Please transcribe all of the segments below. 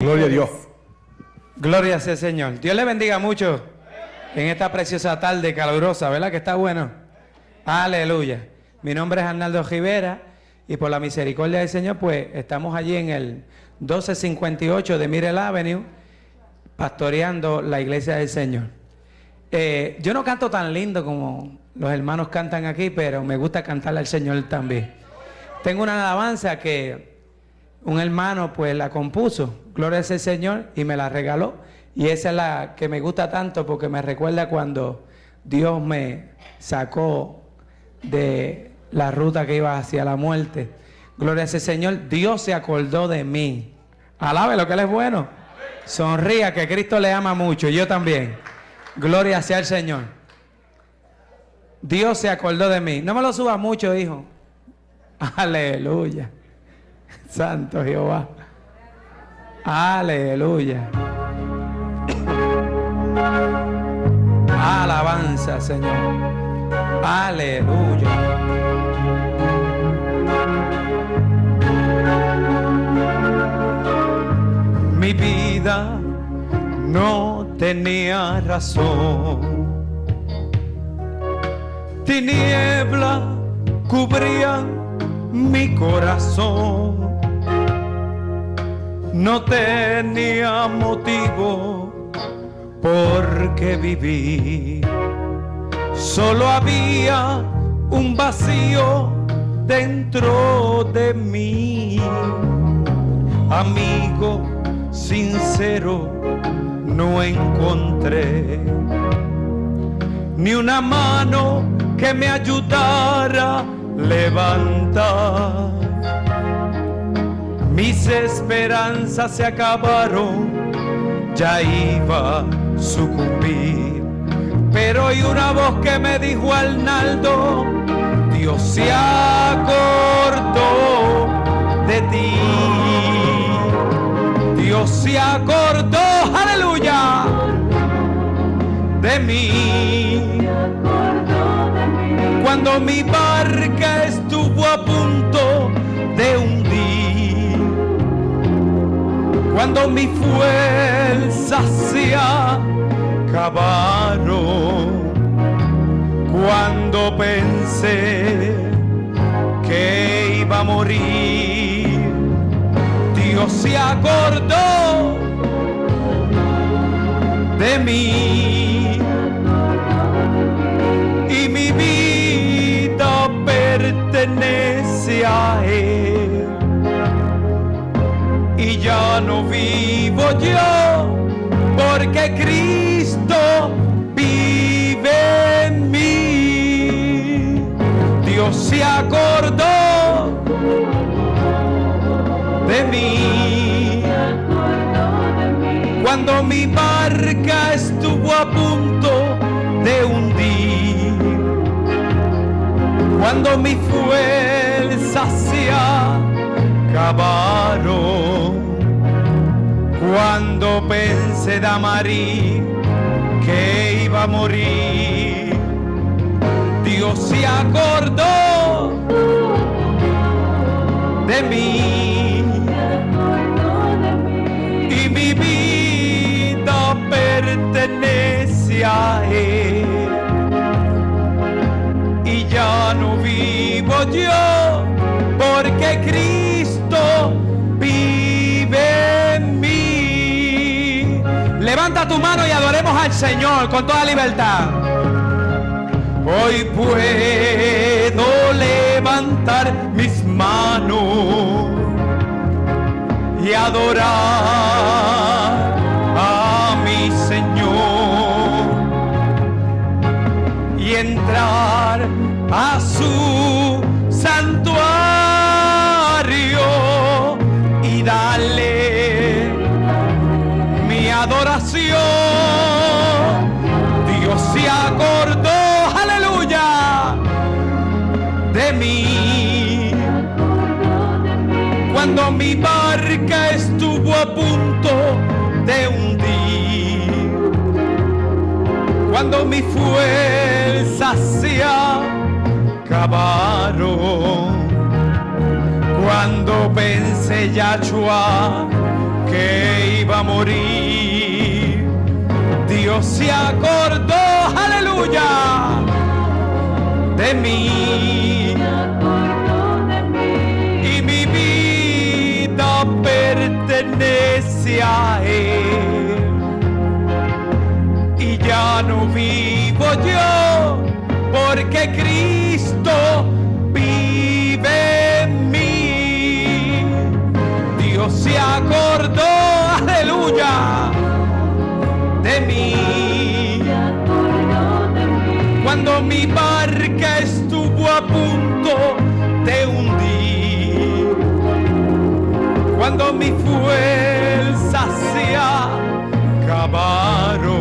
Gloria a Dios. Gloria el Señor. Dios le bendiga mucho en esta preciosa tarde calurosa, ¿verdad? Que está bueno. Aleluya. Mi nombre es Arnaldo Rivera y por la misericordia del Señor, pues estamos allí en el 1258 de Mirel Avenue, pastoreando la iglesia del Señor. Eh, yo no canto tan lindo como los hermanos cantan aquí, pero me gusta cantarle al Señor también. Tengo una alabanza que un hermano pues la compuso, gloria sea el Señor, y me la regaló. Y esa es la que me gusta tanto porque me recuerda cuando Dios me sacó de la ruta que iba hacia la muerte. Gloria sea el Señor, Dios se acordó de mí. Alabe lo que Él es bueno. Sonría que Cristo le ama mucho, yo también. Gloria sea el Señor. Dios se acordó de mí. No me lo suba mucho, hijo. Aleluya. Santo Jehová. Aleluya. Alabanza, Señor. Aleluya. Mi vida no tenía razón. Tiniebla cubrían mi corazón. No tenía motivo por qué vivir. Solo había un vacío dentro de mí. Amigo sincero no encontré ni una mano que me ayudara a levantar. Mis esperanzas se acabaron, ya iba a sucumbir. Pero hay una voz que me dijo Arnaldo, Dios se acordó de ti. Dios se acordó, aleluya, de mí. Cuando mi barca cuando mi fuerza se acabaron, cuando pensé que iba a morir, Dios se acordó de mí. Y mi vida pertenece a Él ya no vivo yo porque Cristo vive en mí. Dios se acordó de mí. Cuando mi barca estuvo a punto de hundir, cuando mi fuerza se acabaron, cuando pensé Damarí que iba a morir, Dios se acordó de mí y mi vida pertenece a Él. Y ya no vivo yo, porque Cristo Tu mano y adoremos al Señor con toda libertad. Hoy puedo levantar mis manos y adorar a mi Señor y entrar a a punto de hundir, cuando mi fuerza se acabaron, cuando pensé Yahshua que iba a morir. Dios se acordó, aleluya, de mí. Pertenece a Él. Y ya no vivo yo, porque Cristo vive en mí. Dios se acordó, aleluya, de mí. Cuando mi barca Cuando mi fuerza se acabaron.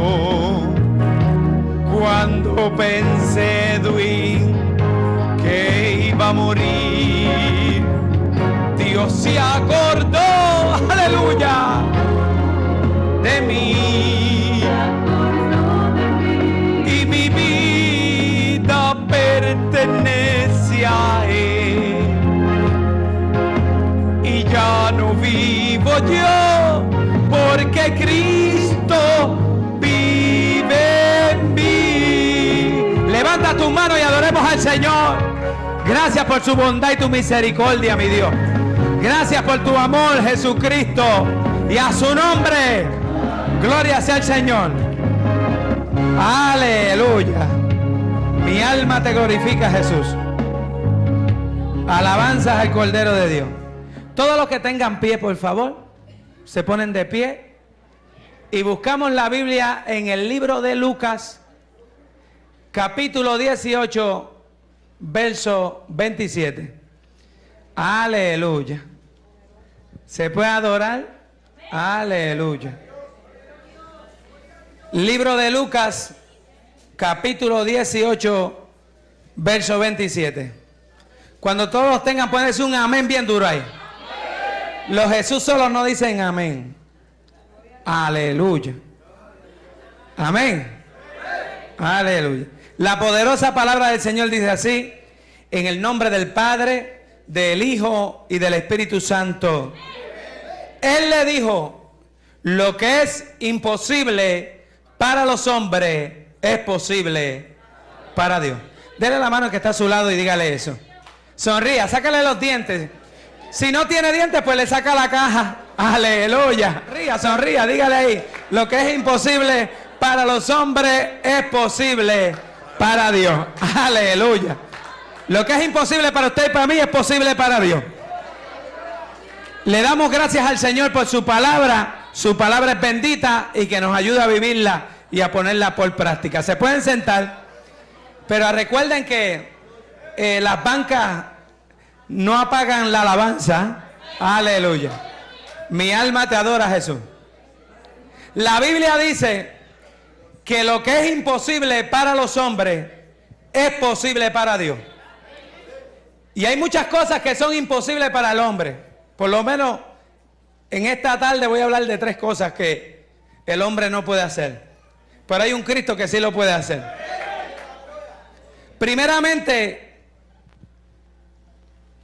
Cuando pensé, Edwin, que iba a morir. Dios se acordó, aleluya, Cristo vive en mí. Levanta tu mano y adoremos al Señor. Gracias por su bondad y tu misericordia, mi Dios. Gracias por tu amor, Jesucristo. Y a su nombre, gloria sea el Señor. Aleluya. Mi alma te glorifica, Jesús. Alabanzas al Cordero de Dios. Todos los que tengan pie, por favor, se ponen de pie y buscamos la Biblia en el libro de Lucas, capítulo 18, verso 27. Aleluya. ¿Se puede adorar? Aleluya. Libro de Lucas, capítulo 18, verso 27. Cuando todos tengan, pueden un amén bien duro ahí. Los Jesús solos no dicen amén. Aleluya. Amén. Aleluya. La poderosa palabra del Señor dice así, en el nombre del Padre, del Hijo y del Espíritu Santo. Él le dijo, lo que es imposible para los hombres es posible para Dios. Dele la mano que está a su lado y dígale eso. Sonría, sácale los dientes. Si no tiene dientes, pues le saca la caja. Aleluya. Ría, sonría, dígale ahí. Lo que es imposible para los hombres es posible para Dios. Aleluya. Lo que es imposible para usted y para mí es posible para Dios. Le damos gracias al Señor por su palabra. Su palabra es bendita y que nos ayuda a vivirla y a ponerla por práctica. Se pueden sentar, pero recuerden que eh, las bancas no apagan la alabanza. Aleluya. Mi alma te adora, Jesús. La Biblia dice que lo que es imposible para los hombres es posible para Dios. Y hay muchas cosas que son imposibles para el hombre. Por lo menos en esta tarde voy a hablar de tres cosas que el hombre no puede hacer. Pero hay un Cristo que sí lo puede hacer. Primeramente,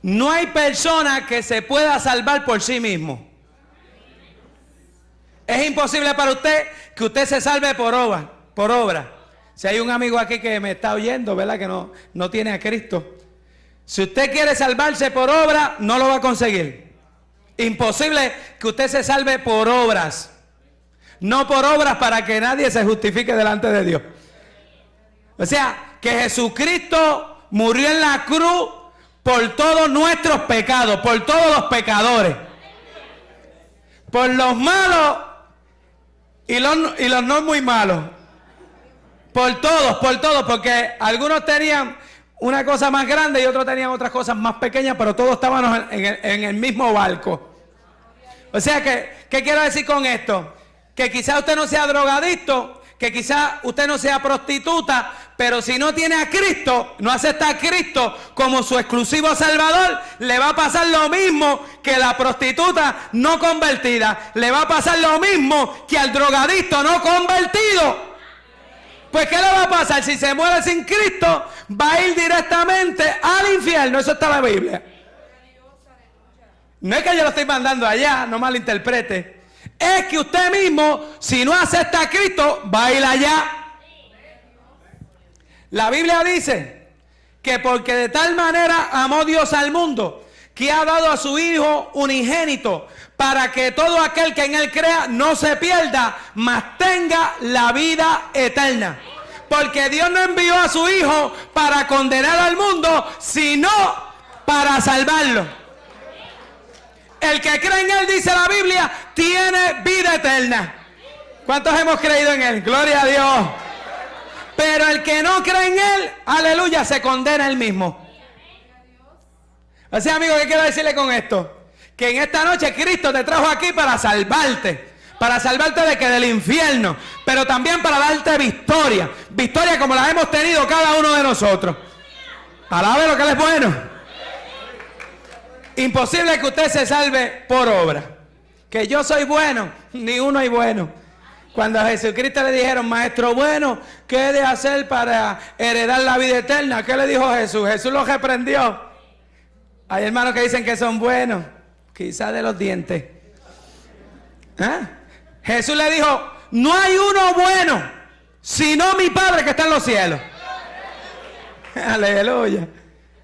no hay persona que se pueda salvar por sí mismo. Es imposible para usted que usted se salve por obra, por obra. Si hay un amigo aquí que me está oyendo, ¿verdad? Que no, no tiene a Cristo. Si usted quiere salvarse por obra, no lo va a conseguir. Imposible que usted se salve por obras. No por obras para que nadie se justifique delante de Dios. O sea, que Jesucristo murió en la cruz por todos nuestros pecados, por todos los pecadores. Por los malos y los, y los no muy malos. Por todos, por todos, porque algunos tenían una cosa más grande y otros tenían otras cosas más pequeñas, pero todos estábamos en el, mismo barco. O sea que, ¿qué quiero decir con esto? Que quizá usted no sea drogadicto, que quizá usted no sea prostituta, pero si no tiene a Cristo, no acepta a Cristo como su exclusivo Salvador, le va a pasar lo mismo que la prostituta no convertida. Le va a pasar lo mismo que al drogadicto no convertido. Pues ¿qué le va a pasar? Si se muere sin Cristo, va a ir directamente al infierno. Eso está en la Biblia. No es que yo lo estoy mandando allá, no malinterprete. es que usted mismo, si no acepta a Cristo, va a ir allá. La Biblia dice que porque de tal manera amó Dios al mundo, que ha dado a su Hijo unigénito, para que todo aquel que en Él crea no se pierda, mas tenga la vida eterna. Porque Dios no envió a su Hijo para condenar al mundo, sino para salvarlo. El que cree en Él, dice la Biblia, tiene vida eterna. ¿Cuántos hemos creído en Él? Gloria a Dios. Pero el que no cree en Él, aleluya, se condena Él mismo. Sea, amigo, ¿qué quiero decirle con esto? Que en esta noche Cristo te trajo aquí para salvarte. Para salvarte de que del infierno. Pero también para darte victoria. Victoria como la hemos tenido cada uno de nosotros. Alabe lo que Él es bueno. Imposible que usted se salve por obra. Que yo soy bueno, ni uno hay bueno. Cuando a Jesucristo le dijeron, maestro bueno, ¿qué he de hacer para heredar la vida eterna? ¿Qué le dijo Jesús? Jesús lo reprendió. Hay hermanos que dicen que son buenos, quizás de los dientes. ¿Ah? Jesús le dijo, no hay uno bueno, sino mi Padre que está en los cielos. Aleluya.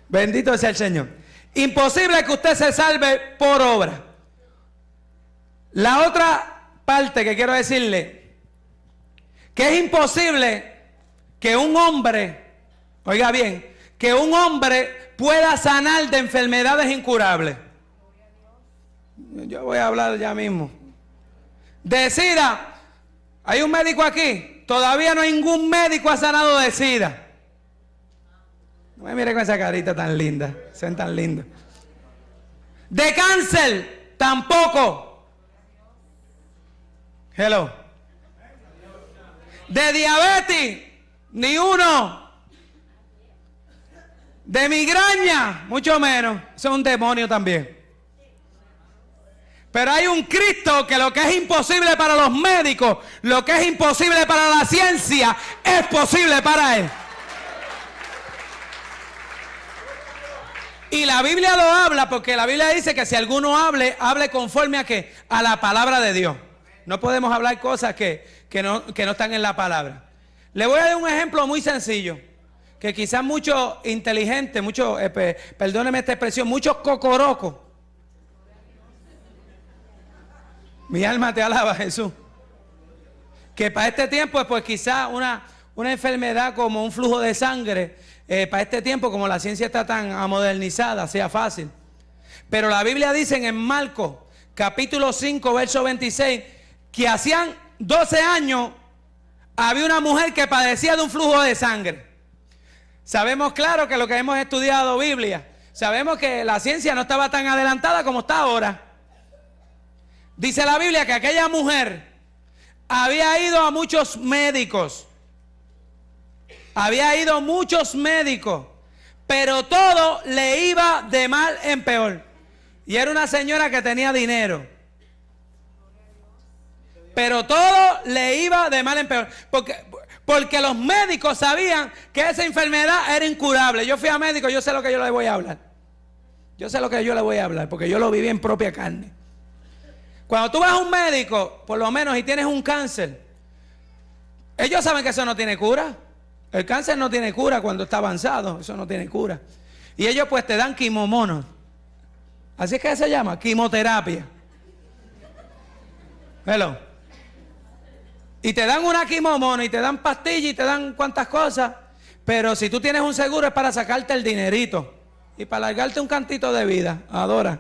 Bendito sea el Señor. Imposible que usted se salve por obra. La otra parte que quiero decirle, que es imposible que un hombre, oiga bien, que un hombre pueda sanar de enfermedades incurables. Yo voy a hablar ya mismo. De SIDA, hay un médico aquí, todavía no hay ningún médico ha sanado de SIDA. No me mire con esa carita tan linda, son tan lindos. De cáncer, tampoco. Hello. De diabetes, ni uno. De migraña, mucho menos. Eso es un demonio también. Pero hay un Cristo que lo que es imposible para los médicos, lo que es imposible para la ciencia, es posible para Él. Y la Biblia lo habla porque la Biblia dice que si alguno hable, hable conforme a qué? A la palabra de Dios. No podemos hablar cosas que, no, no están en la palabra. Le voy a dar un ejemplo muy sencillo. Que quizás muchos inteligentes, muchos, eh, perdóneme esta expresión, muchos cocorocos. Mi alma te alaba, Jesús. Que para este tiempo, pues quizás una, una enfermedad como un flujo de sangre eh, para este tiempo, como la ciencia está tan modernizada, sea fácil. Pero la Biblia dice en Marcos, capítulo 5, verso 26, que hacían 12 años había una mujer que padecía de un flujo de sangre. Sabemos claro que lo que hemos estudiado Biblia, sabemos que la ciencia no estaba tan adelantada como está ahora. Dice la Biblia que aquella mujer había ido a muchos médicos había ido muchos médicos, pero todo le iba de mal en peor. Y era una señora que tenía dinero. Pero todo le iba de mal en peor. Porque, porque los médicos sabían que esa enfermedad era incurable. Yo fui a médico, yo sé lo que yo le voy a hablar. Yo sé lo que yo le voy a hablar, porque yo lo viví en propia carne. Cuando tú vas a un médico, por lo menos, y tienes un cáncer, ellos saben que eso no tiene cura. El cáncer no tiene cura cuando está avanzado, eso no tiene cura. Y ellos pues te dan quimomonos. Así es que se llama, quimioterapia. Hello. Y te dan una quimomono y te dan pastillas y te dan cuantas cosas. Pero si tú tienes un seguro es para sacarte el dinerito. Y para largarte un cantito de vida. Adora.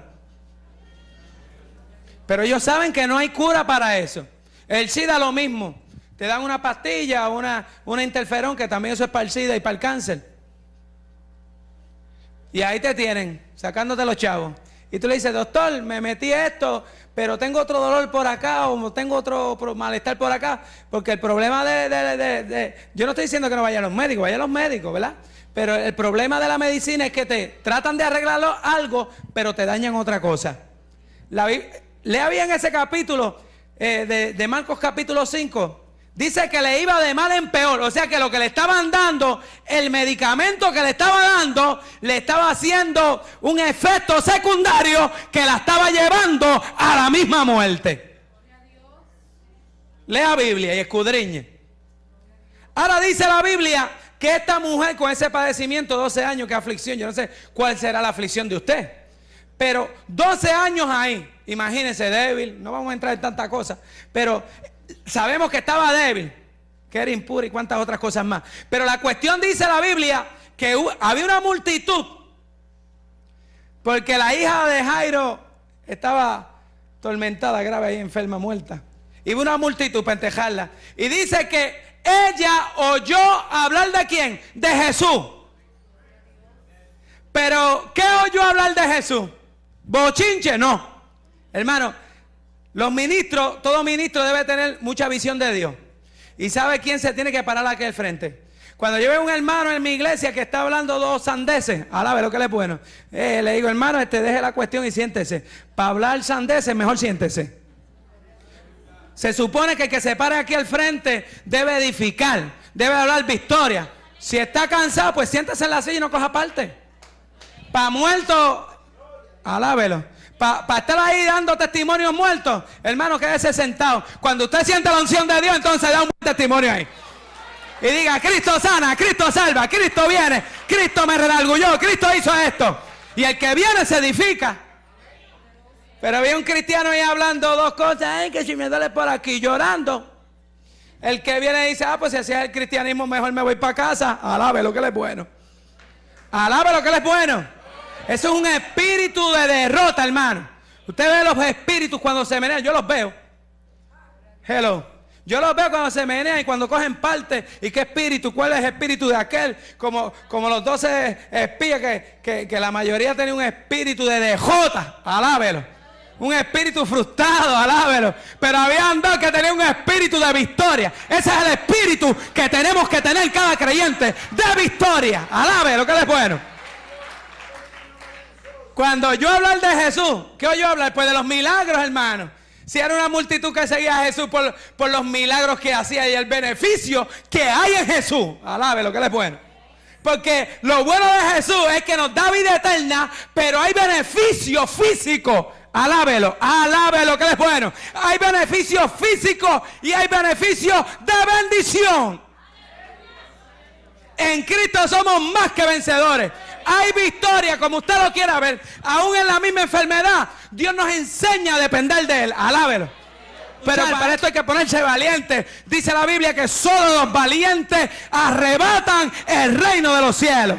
Pero ellos saben que no hay cura para eso. El SIDA lo mismo. Te dan una pastilla, una, una interferón, que también eso es para el SIDA y para el cáncer. Y ahí te tienen, sacándote los chavos. Y tú le dices, doctor, me metí esto, pero tengo otro dolor por acá o tengo otro malestar por acá. Porque el problema de, Yo no estoy diciendo que no vayan los médicos, vayan los médicos, ¿verdad? Pero el problema de la medicina es que te tratan de arreglarlo algo, pero te dañan otra cosa. La, lea bien ese capítulo eh, de, de Marcos capítulo 5. Dice que le iba de mal en peor. O sea que lo que le estaban dando, el medicamento que le estaba dando, le estaba haciendo un efecto secundario que la estaba llevando a la misma muerte. Lea Biblia y escudriñe. Ahora dice la Biblia que esta mujer con ese padecimiento, 12 años, que aflicción, yo no sé cuál será la aflicción de usted, pero 12 años ahí, imagínense, débil, no vamos a entrar en tantas cosas, pero sabemos que estaba débil, que era impura y cuántas otras cosas más. Pero la cuestión dice la Biblia que había una multitud, porque la hija de Jairo estaba tormentada, grave ahí, enferma, muerta. Y hubo una multitud para entejarla. Y dice que ella oyó hablar de quién? De Jesús. Pero, ¿qué oyó hablar de Jesús? ¿Bochinche? No. Hermano, los ministros, todo ministro debe tener mucha visión de Dios. Y sabe quién se tiene que parar aquí al frente. Cuando yo veo un hermano en mi iglesia que está hablando dos sandeces, alabe lo que le es bueno. Eh, le digo, hermano, este deje la cuestión y siéntese. Para hablar sandeces, mejor siéntese. Se supone que el que se pare aquí al frente debe edificar, debe hablar victoria. Si está cansado, pues siéntese en la silla y no coja parte. Para muerto, alábelo. Para estar ahí dando testimonios muertos, hermano, quédese sentado. Cuando usted siente la unción de Dios, entonces da un buen testimonio ahí. Y diga, Cristo sana, Cristo salva, Cristo viene, Cristo me redargulló, Cristo hizo esto. Y el que viene se edifica. Pero había un cristiano ahí hablando dos cosas, Ay, que si me duele por aquí, llorando. El que viene dice, ah, pues si así es el cristianismo, mejor me voy para casa. Alabe lo que le es bueno. Alabe lo que le es bueno. Eso es un espíritu de derrota, hermano. Usted ve los espíritus cuando se menean, yo los veo. Hello. Yo los veo cuando se menean y cuando cogen parte. ¿Y qué espíritu? ¿Cuál es el espíritu de aquel? Como, como los doce espías que, que, la mayoría tenía un espíritu de dejota. Alábelo un espíritu frustrado, alábelo. Pero había dos que tenían un espíritu de victoria. Ese es el espíritu que tenemos que tener cada creyente de victoria. Alábelo, que es bueno. Cuando yo hablar de Jesús, ¿qué oyo hablar? Pues de los milagros, hermano. Si era una multitud que seguía a Jesús por, los milagros que hacía y el beneficio que hay en Jesús. Alábelo, que es bueno. Porque lo bueno de Jesús es que nos da vida eterna, pero hay beneficio físico Alábelo, alábelo, que es bueno. Hay beneficios físicos y hay beneficios de bendición. En Cristo somos más que vencedores. Hay victoria, como usted lo quiera ver. Aún en la misma enfermedad, Dios nos enseña a depender de Él. Alábelo. Pero para esto hay que ponerse valiente. Dice la Biblia que solo los valientes arrebatan el reino de los cielos.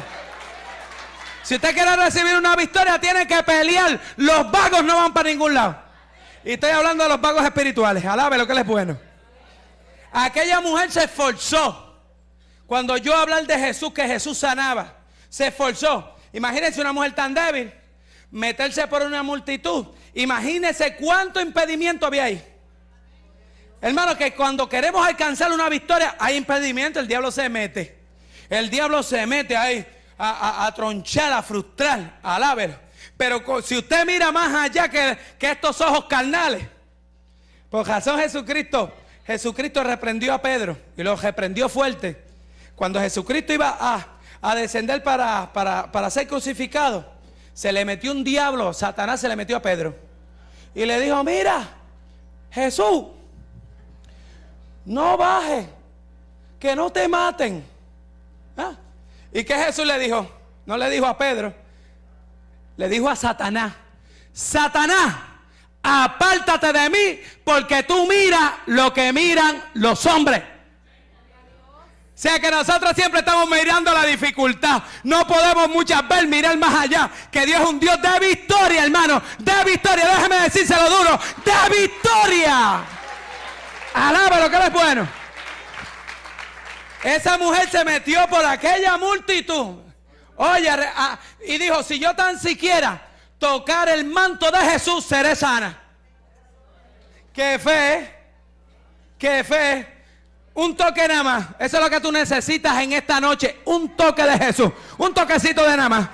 Si usted quiere recibir una victoria, tiene que pelear. Los vagos no van para ningún lado. Y estoy hablando de los vagos espirituales. Alabe lo que les es bueno. Aquella mujer se esforzó. Cuando yo hablar de Jesús, que Jesús sanaba, se esforzó. Imagínense una mujer tan débil, meterse por una multitud. Imagínense cuánto impedimento había ahí. Hermano, que cuando queremos alcanzar una victoria, hay impedimento, el diablo se mete. El diablo se mete ahí a, tronchar, a frustrar, a Pero si usted mira más allá que, estos ojos carnales, por razón Jesucristo, Jesucristo reprendió a Pedro y lo reprendió fuerte. Cuando Jesucristo iba a, descender para, para, para ser crucificado, se le metió un diablo, Satanás se le metió a Pedro. Y le dijo, mira, Jesús, no baje, que no te maten. ¿Ah? ¿Y qué Jesús le dijo? No le dijo a Pedro, le dijo a Satanás, Satanás, apártate de mí porque tú miras lo que miran los hombres. Sea que nosotros siempre estamos mirando la dificultad. No podemos muchas veces mirar más allá. Que Dios es un Dios de victoria, hermano. De victoria. Déjeme decírselo duro. De victoria. Alaba lo que es bueno. Esa mujer se metió por aquella multitud. Oye, ah, y dijo, si yo tan siquiera tocar el manto de Jesús, seré sana. Qué fe, qué fe. Un toque nada más. Eso es lo que tú necesitas en esta noche. Un toque de Jesús. Un toquecito de nada más.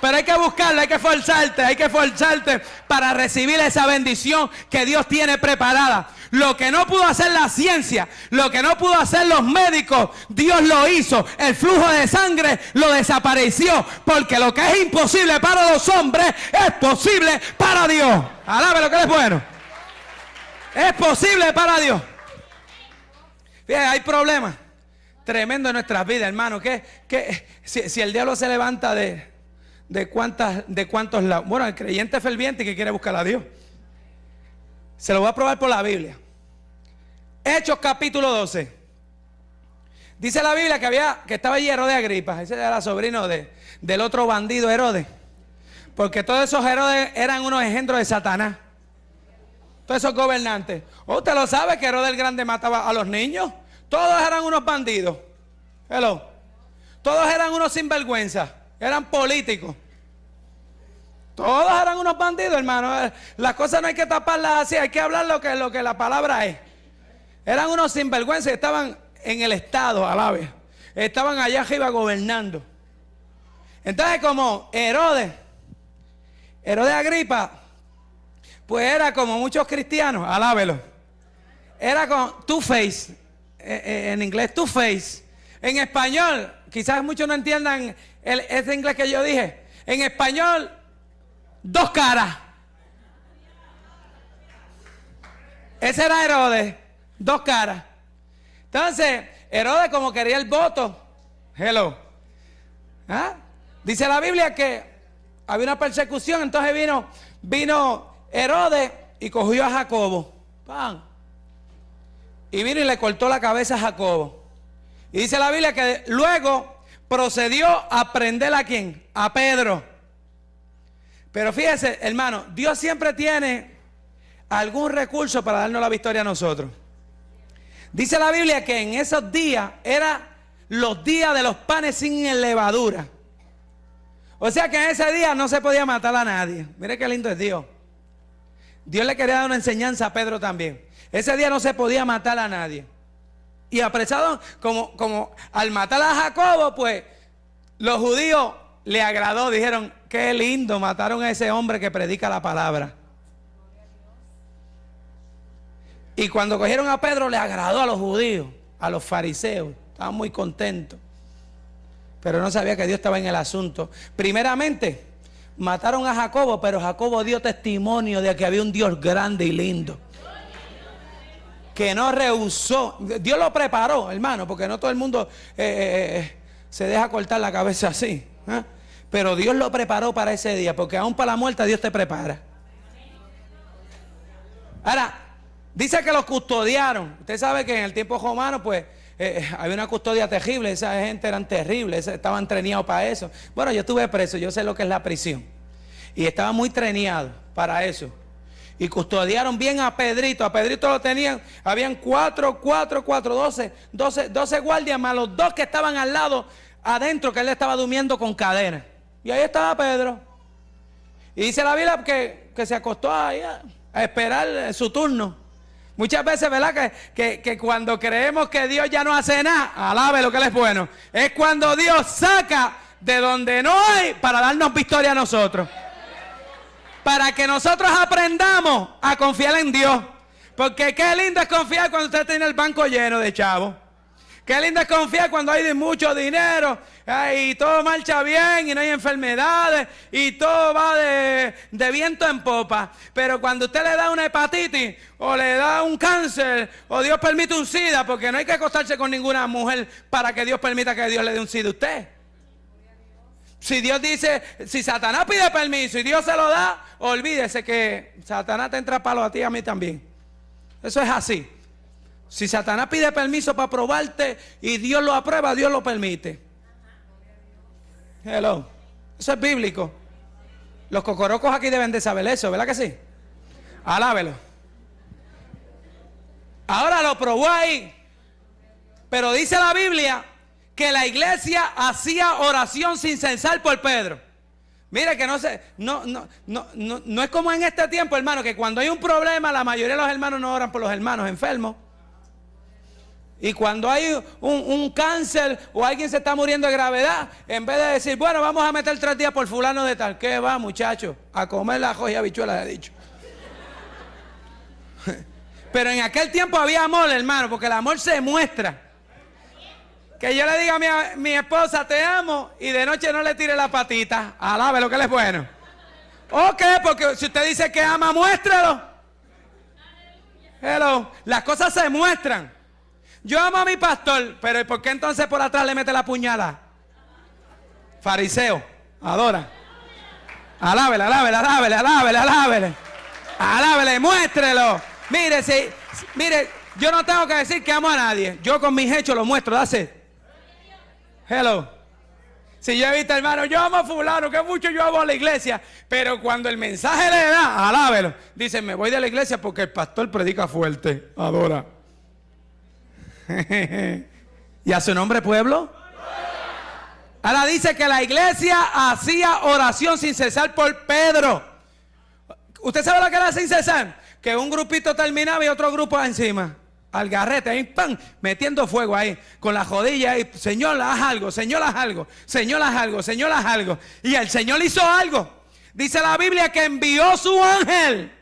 Pero hay que buscarlo, hay que forzarte, hay que forzarte para recibir esa bendición que Dios tiene preparada. Lo que no pudo hacer la ciencia, lo que no pudo hacer los médicos, Dios lo hizo. El flujo de sangre lo desapareció. Porque lo que es imposible para los hombres es posible para Dios. Alabe que es bueno. Es posible para Dios. Hay problemas tremendo en nuestras vidas, hermano. Si, si, el diablo se levanta de, de, cuántas, de cuántos lados. Bueno, el creyente ferviente que quiere buscar a Dios. Se lo voy a probar por la Biblia. Hechos capítulo 12. Dice la Biblia que había, que estaba allí Herodes Agripa. Ese era sobrino de, del otro bandido Herodes. Porque todos esos Herodes eran unos engendros de Satanás. Todos esos gobernantes. ¿O usted lo sabe que Herodes el Grande mataba a los niños? Todos eran unos bandidos. Hello. Todos eran unos sinvergüenza. Eran políticos. Todos eran unos bandidos, hermano. Las cosas no hay que taparlas así, hay que hablar lo que, lo que la palabra es. Eran unos sinvergüenza, estaban en el Estado, a la vez. Estaban allá arriba gobernando. Entonces, como Herodes, Herodes Agripa, pues era como muchos cristianos, alábelo. Era con two face, eh, eh, en inglés two face. En español, quizás muchos no entiendan el, ese inglés que yo dije. En español, dos caras. Ese era Herodes, dos caras. Entonces, Herodes como quería el voto, hello. ¿Ah? Dice la Biblia que había una persecución, entonces vino, vino Herodes y cogió a Jacobo. ¡Pam! Y vino y le cortó la cabeza a Jacobo. Y dice la Biblia que luego procedió a prender a quién? A Pedro. Pero fíjese, hermano, Dios siempre tiene algún recurso para darnos la victoria a nosotros. Dice la Biblia que en esos días eran los días de los panes sin levadura. O sea que en ese día no se podía matar a nadie. Mire qué lindo es Dios. Dios le quería dar una enseñanza a Pedro también. Ese día no se podía matar a nadie. Y apresado, como, como al matar a Jacobo, pues los judíos le agradó, dijeron, qué lindo, mataron a ese hombre que predica la palabra. Y cuando cogieron a Pedro le agradó a los judíos, a los fariseos. Estaban muy contentos. Pero no sabía que Dios estaba en el asunto. Primeramente, mataron a Jacobo, pero Jacobo dio testimonio de que había un Dios grande y lindo. Que no rehusó. Dios lo preparó, hermano, porque no todo el mundo eh, eh, eh, se deja cortar la cabeza así. Pero Dios lo preparó para ese día, porque aún para la muerte Dios te prepara. Ahora, Dice que los custodiaron. Usted sabe que en el tiempo romano, pues, eh, eh, había una custodia terrible. Esa gente eran terribles, estaban treneados para eso. Bueno, yo estuve preso, yo sé lo que es la prisión. Y estaba muy treneado para eso. Y custodiaron bien a Pedrito. A Pedrito lo tenían, habían cuatro, cuatro, cuatro, doce, doce, doce guardias más los dos que estaban al lado, adentro, que él estaba durmiendo con cadena. Y ahí estaba Pedro. Y dice la Biblia que, que se acostó ahí a esperar su turno. Muchas veces, ¿verdad? Que, cuando creemos que Dios ya no hace nada, alabe lo que Él es bueno. Es cuando Dios saca de donde no hay para darnos victoria a nosotros. Para que nosotros aprendamos a confiar en Dios. Porque qué lindo es confiar cuando usted tiene el banco lleno de chavos. Qué lindo es confiar cuando hay de mucho dinero y todo marcha bien y no hay enfermedades y todo va de, viento en popa. Pero cuando usted le da una hepatitis o le da un cáncer o Dios permite un SIDA, porque no hay que acostarse con ninguna mujer para que Dios permita que Dios le dé un SIDA a usted. Si Dios dice, si Satanás pide permiso y Dios se lo da, olvídese que Satanás te entra palo a ti y a mí también. Eso es así. Si Satanás pide permiso para probarte y Dios lo aprueba, Dios lo permite. Hello. Eso es bíblico. Los cocorocos aquí deben de saber eso, ¿verdad que sí? Alábelo. Ahora lo probó ahí. Pero dice la Biblia que la iglesia hacía oración sin censar por Pedro. Mire que no se, no, no, no, no, no es como en este tiempo, hermano, que cuando hay un problema, la mayoría de los hermanos no oran por los hermanos enfermos. Y cuando hay un, cáncer o alguien se está muriendo de gravedad, en vez de decir, bueno, vamos a meter tres días por fulano de tal, ¿qué va, muchacho? A comer la joya habichuelas, he dicho. Pero en aquel tiempo había amor, hermano, porque el amor se muestra. Que yo le diga a mi, mi esposa, te amo, y de noche no le tire la patita. Alabe lo que le es bueno. Ok, porque si usted dice que ama, muéstralo. Hello. Las cosas se muestran. Yo amo a mi pastor, pero ¿por qué entonces por atrás le mete la puñalada? Fariseo, adora. Alábele, alábele, alábele, alábele, alábele. Alábele, muéstrelo. Mire, si, mire, yo no tengo que decir que amo a nadie. Yo con mis hechos lo muestro, dase. Hello. Si yo he visto, hermano, yo amo a fulano, que mucho yo amo a la iglesia. Pero cuando el mensaje le da, alábelo. Dice, me voy de la iglesia porque el pastor predica fuerte. Adora. ¿Y a su nombre pueblo? Ahora dice que la iglesia hacía oración sin cesar por Pedro. ¿Usted sabe lo que era sin cesar? Que un grupito terminaba y otro grupo encima. Al garrete, ahí, ¡pam! Metiendo fuego ahí, con la jodilla y Señor, haz algo, Señor, haz algo, Señor, haz algo, Señor, haz algo. Y el Señor hizo algo. Dice la Biblia que envió su ángel.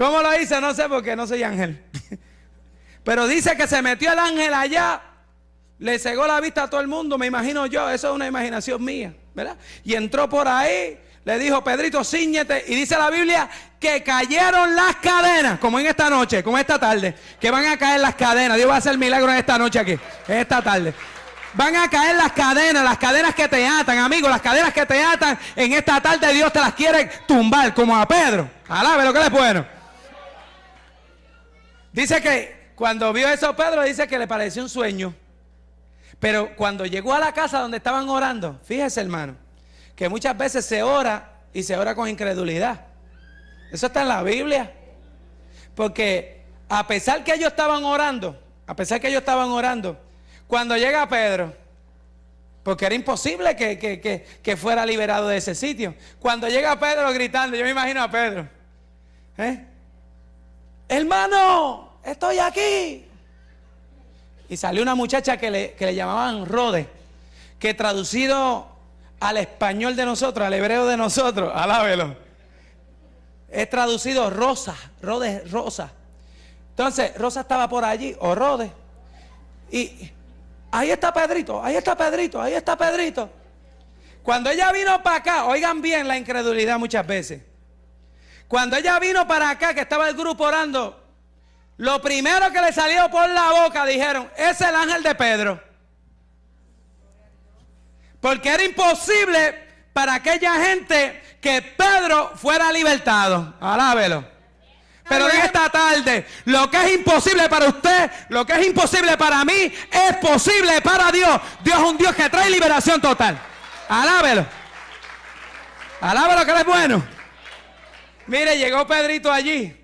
¿Cómo lo hizo? No sé porque no soy ángel. Pero dice que se metió el ángel allá, le cegó la vista a todo el mundo, me imagino yo, eso es una imaginación mía, ¿verdad? Y entró por ahí, le dijo, Pedrito, ciñete. Y dice la Biblia que cayeron las cadenas, como en esta noche, como esta tarde, que van a caer las cadenas. Dios va a hacer milagro en esta noche aquí, en esta tarde. Van a caer las cadenas, las cadenas que te atan, amigos, las cadenas que te atan. En esta tarde Dios te las quiere tumbar, como a Pedro. Alabe lo que es bueno. Dice que cuando vio eso Pedro, dice que le pareció un sueño. Pero cuando llegó a la casa donde estaban orando, fíjese hermano, que muchas veces se ora y se ora con incredulidad. Eso está en la Biblia. Porque a pesar que ellos estaban orando, a pesar que ellos estaban orando, cuando llega Pedro, porque era imposible que, fuera liberado de ese sitio, cuando llega Pedro gritando, yo me imagino a Pedro, ¿eh? Hermano, estoy aquí. Y salió una muchacha que le, que le llamaban Rode, que traducido al español de nosotros, al hebreo de nosotros, alábelo. Es traducido Rosa, Rode, Rosa. Entonces, Rosa estaba por allí, o Rode. Y ahí está Pedrito, ahí está Pedrito, ahí está Pedrito. Cuando ella vino para acá, oigan bien la incredulidad muchas veces. Cuando ella vino para acá, que estaba el grupo orando, lo primero que le salió por la boca dijeron, es el ángel de Pedro. Porque era imposible para aquella gente que Pedro fuera libertado. Alábelo. Pero en esta tarde, lo que es imposible para usted, lo que es imposible para mí, es posible para Dios. Dios es un Dios que trae liberación total. Alábelo. Alábelo que es bueno. Mire, llegó Pedrito allí.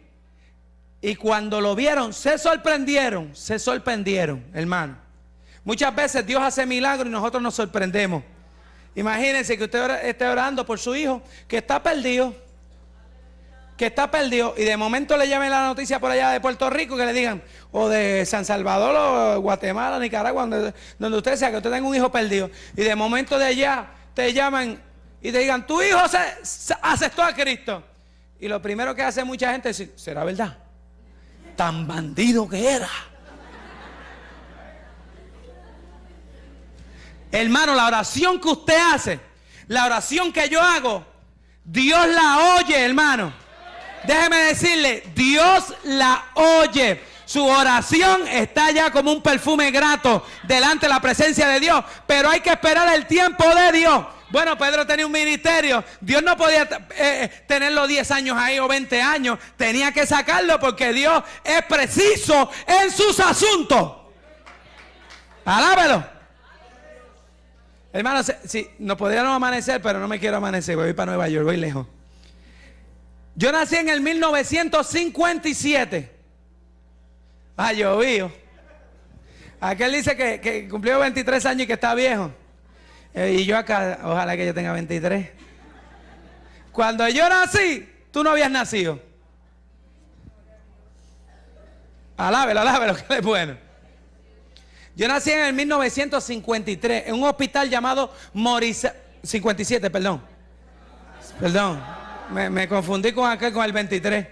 Y cuando lo vieron, se sorprendieron, se sorprendieron, hermano. Muchas veces Dios hace milagros y nosotros nos sorprendemos. Imagínense que usted esté orando por su hijo que está perdido. Que está perdido. Y de momento le llamen la noticia por allá de Puerto Rico que le digan, o de San Salvador, o Guatemala, Nicaragua, donde, donde usted sea, que usted tenga un hijo perdido. Y de momento de allá te llaman y te digan, tu hijo se, aceptó a Cristo. Y lo primero que hace mucha gente es ¿será verdad? Tan bandido que era. Hermano, la oración que usted hace, la oración que yo hago, Dios la oye, hermano. Déjeme decirle, Dios la oye. Su oración está ya como un perfume grato delante de la presencia de Dios, pero hay que esperar el tiempo de Dios. Bueno, Pedro tenía un ministerio. Dios no podía eh, eh, tenerlo 10 años ahí o 20 años. Tenía que sacarlo porque Dios es preciso en sus asuntos. Alábelo. Hermano, si, no podríamos amanecer, pero no me quiero amanecer, voy para Nueva York, voy lejos. Yo nací en el 1957. Ah, llovido. Aquel dice que, cumplió 23 años y que está viejo. Eh, y yo acá, ojalá que yo tenga 23. Cuando yo nací, tú no habías nacido. Alábelo, alábelo, que es bueno. Yo nací en el 1953 en un hospital llamado Morisa 57, perdón. Perdón, me, confundí con aquel con el 23.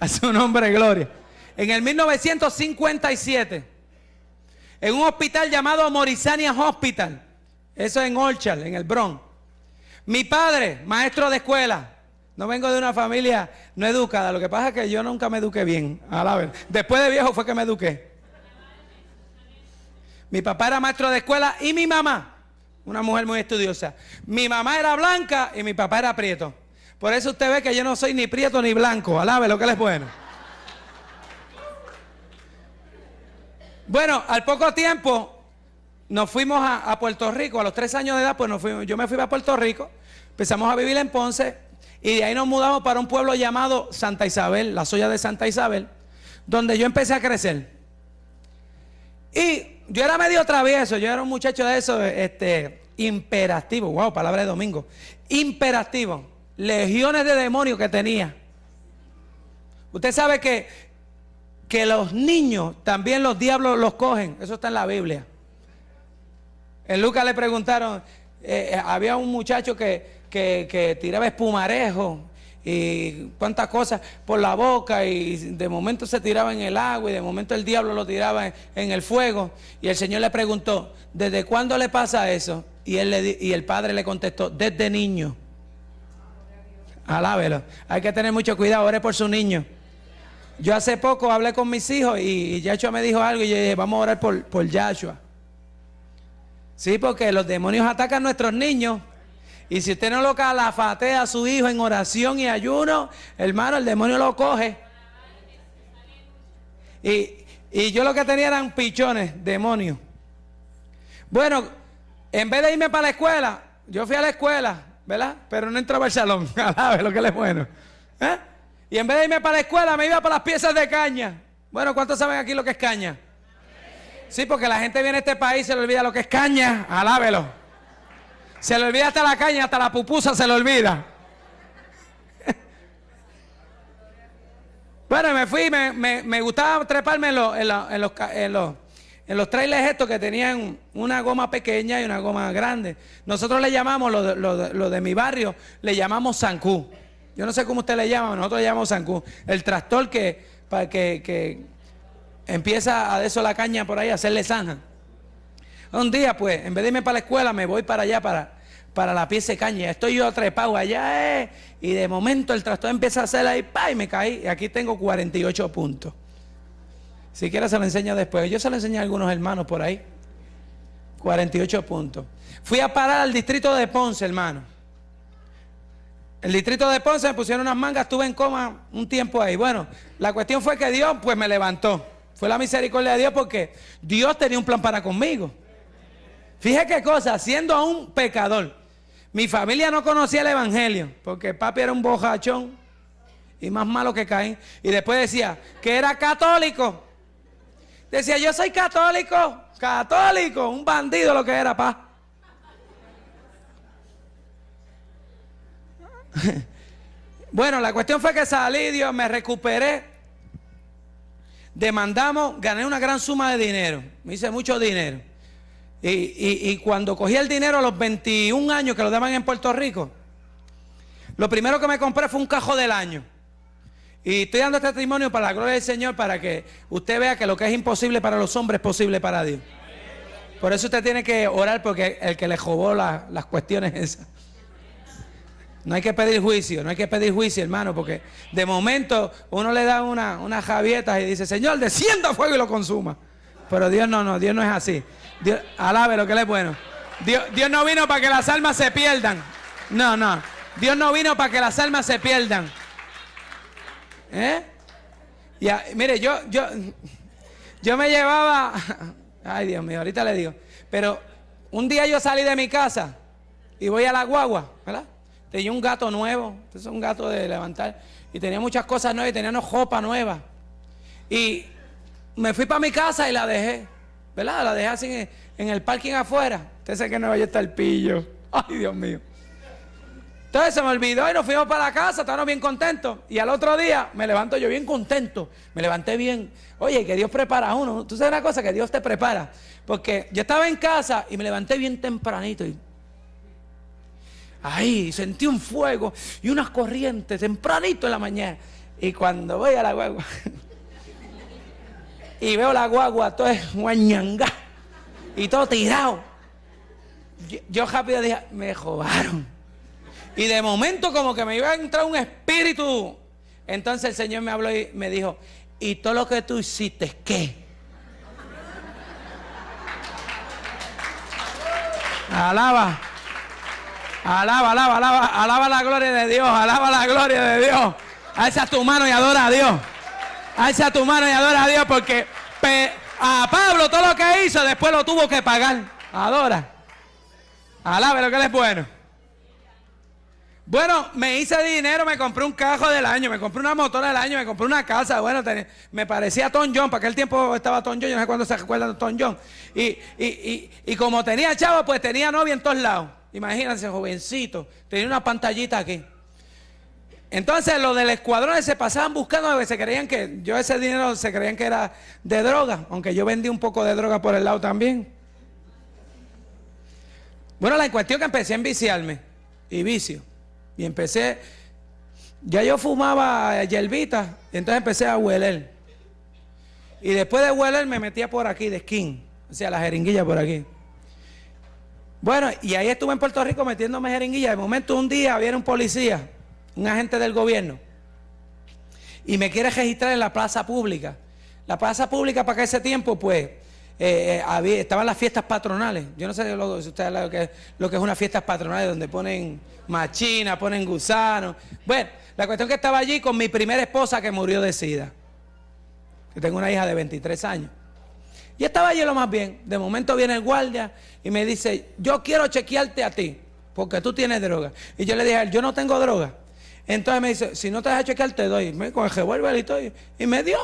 A su nombre, gloria. En el 1957, en un hospital llamado Morisania Hospital. Eso en Orchard, en el Bronx. Mi padre, maestro de escuela, No vengo de una familia no educada. Lo que pasa es que yo nunca me eduqué bien. A la vez. Después de viejo fue que me eduqué. Mi papá era maestro de escuela y mi mamá, una mujer muy estudiosa. Mi mamá era blanca y mi papá era prieto. Por eso usted ve que yo no soy ni prieto ni blanco. Alabe lo que les es bueno. Bueno, al poco tiempo nos fuimos a, Puerto Rico. A los tres años de edad, pues nos fuimos, yo me fui a Puerto Rico. Empezamos a vivir en Ponce. Y de ahí nos mudamos para un pueblo llamado Santa Isabel, la soya de Santa Isabel, donde yo empecé a crecer. Y yo era medio travieso, yo era un muchacho de eso, este, imperativo, wow, palabra de domingo, imperativo, legiones de demonios que tenía. Usted sabe que, que los niños también los diablos los cogen, eso está en la Biblia. En Lucas le preguntaron, eh, eh, había un muchacho que, que, tiraba espumarejo y cuántas cosas por la boca y de momento se tiraba en el agua y de momento el diablo lo tiraba en, el fuego y el Señor le preguntó, ¿desde cuándo le pasa eso? Y, él le, y el padre le contestó, desde niño. Alábelo. Hay que tener mucho cuidado, ore por su niño. Yo hace poco hablé con mis hijos y, Yahshua me dijo algo y yo dije, vamos a orar por, por Yahshua. Sí, porque los demonios atacan a nuestros niños. Y si usted no lo calafatea a su hijo en oración y ayuno, hermano, el demonio lo coge. Y, yo lo que tenía eran pichones, demonios. Bueno, en vez de irme para la escuela, yo fui a la escuela, ¿verdad? Pero no entraba al salón, a lo que le es bueno. ¿Eh? Y en vez de irme para la escuela, me iba para las piezas de caña. Bueno, ¿cuántos saben aquí lo que es caña? Sí, porque la gente viene a este país y se le olvida lo que es caña. Alábelo. Se le olvida hasta la caña, hasta la pupusa se le olvida. bueno, me fui, me, me, gustaba treparme en los, en, los, en, los, en los trailers estos que tenían una goma pequeña y una goma grande. Nosotros le llamamos, lo de, lo de, mi barrio, le llamamos zancú. Yo no sé cómo usted le llama, nosotros le llamamos zancú. El tractor que, que, que empieza a eso la caña por ahí, a hacerle zanja. Un día, pues, en vez de irme para la escuela, me voy para allá, para, para la pieza de caña. Estoy yo trepado allá, eh, y de momento el tractor empieza a hacer ahí, pa, y me caí. Y aquí tengo 48 puntos. Si quieres se lo enseño después. Yo se lo enseñé a algunos hermanos por ahí. 48 puntos. Fui a parar al distrito de Ponce, hermano. El distrito de Ponce me pusieron unas mangas, estuve en coma un tiempo ahí. Bueno, la cuestión fue que Dios pues me levantó. Fue la misericordia de Dios porque Dios tenía un plan para conmigo. Fíjate qué cosa, siendo aún pecador. Mi familia no conocía el evangelio, porque papi era un bojachón y más malo que Caín. Y después decía que era católico. Decía, yo soy católico, católico, un bandido lo que era, pa. bueno, la cuestión fue que salí, Dios, me recuperé. Demandamos, gané una gran suma de dinero. Me hice mucho dinero. Y, cuando cogí el dinero a los 21 años que lo daban en Puerto Rico, lo primero que me compré fue un cajo del año. Y estoy dando este testimonio para la gloria del Señor, para que usted vea que lo que es imposible para los hombres es posible para Dios. Por eso usted tiene que orar porque el que le jobó las cuestiones esas. No hay que pedir juicio, no hay que pedir juicio, hermano, porque de momento uno le da una, unas javietas y dice, Señor, descienda fuego y lo consuma. Pero Dios no, no, Dios no es así. Dios, lo que le es bueno. Dios, Dios no vino para que las almas se pierdan. No, no. Dios no vino para que las almas se pierdan. ¿Eh? Ya, mire, yo, yo, yo me llevaba. Ay, Dios mío, ahorita le digo. Pero un día yo salí de mi casa y voy a la guagua, ¿verdad? Tenía un gato nuevo, es un gato de levantar. Y tenía muchas cosas nuevas y tenía una ropa nueva. Y me fui para mi casa y la dejé. ¿verdad? La dejé así en, el parking afuera. Usted sabe que no vaya el pillo. Ay, Dios mío. Entonces se me olvidó y nos fuimos para la casa, estábamos bien contentos. Y al otro día me levanto yo bien contento. Me levanté bien. Oye, que Dios prepara a uno. Tú sabes una cosa, que Dios te prepara. Porque yo estaba en casa y me levanté bien tempranito. Y ahí sentí un fuego y unas corrientes tempranito en la mañana. Y cuando voy a la hueva y veo la guagua, todo es guañanga y todo tirado. Yo, rápido dije, me robaron. Y de momento como que me iba a entrar un espíritu. Entonces el Señor me habló y me dijo, ¿y todo lo que tú hiciste qué? Alaba. Alaba, alaba, alaba, alaba la gloria de Dios, alaba la gloria de Dios. Alza tu mano y adora a Dios. Alza tu mano y adora a Dios porque a Pablo todo lo que hizo después lo tuvo que pagar. Adora. Alabe lo que él es bueno. Bueno, me hice dinero, me compré un cajo del año, me compré una motora del año, me compré una casa. Bueno, me parecía Tom John, para aquel tiempo estaba Tom John, yo no sé cuándo se acuerdan de Tom John. Y, y, y, como tenía chavo, pues tenía novia en todos lados. Imagínense, jovencito, tenía una pantallita aquí. Entonces los del escuadrón se pasaban buscando, se creían que yo ese dinero se creían que era de droga, aunque yo vendí un poco de droga por el lado también. Bueno, la cuestión que empecé a enviciarme y vicio. Y empecé, ya yo fumaba hierbita, y entonces empecé a hueler. Y después de hueler me metía por aquí, de skin, o sea, la jeringuilla por aquí. Bueno, y ahí estuve en Puerto Rico metiéndome jeringuilla. De momento un día había un policía un agente del gobierno, y me quiere registrar en la plaza pública. La plaza pública para que ese tiempo, pues, eh, eh, estaban las fiestas patronales. Yo no sé lo, si ustedes lo que, lo que es unas fiestas patronales donde ponen machina, ponen gusanos. Bueno, la cuestión que estaba allí con mi primera esposa que murió de sida. Yo tengo una hija de 23 años. Y estaba allí lo más bien. De momento viene el guardia y me dice, yo quiero chequearte a ti, porque tú tienes droga. Y yo le dije a él, yo no tengo droga. Entonces me dice, si no te has chequear, te doy. Con el revólver y todo. Y me dio.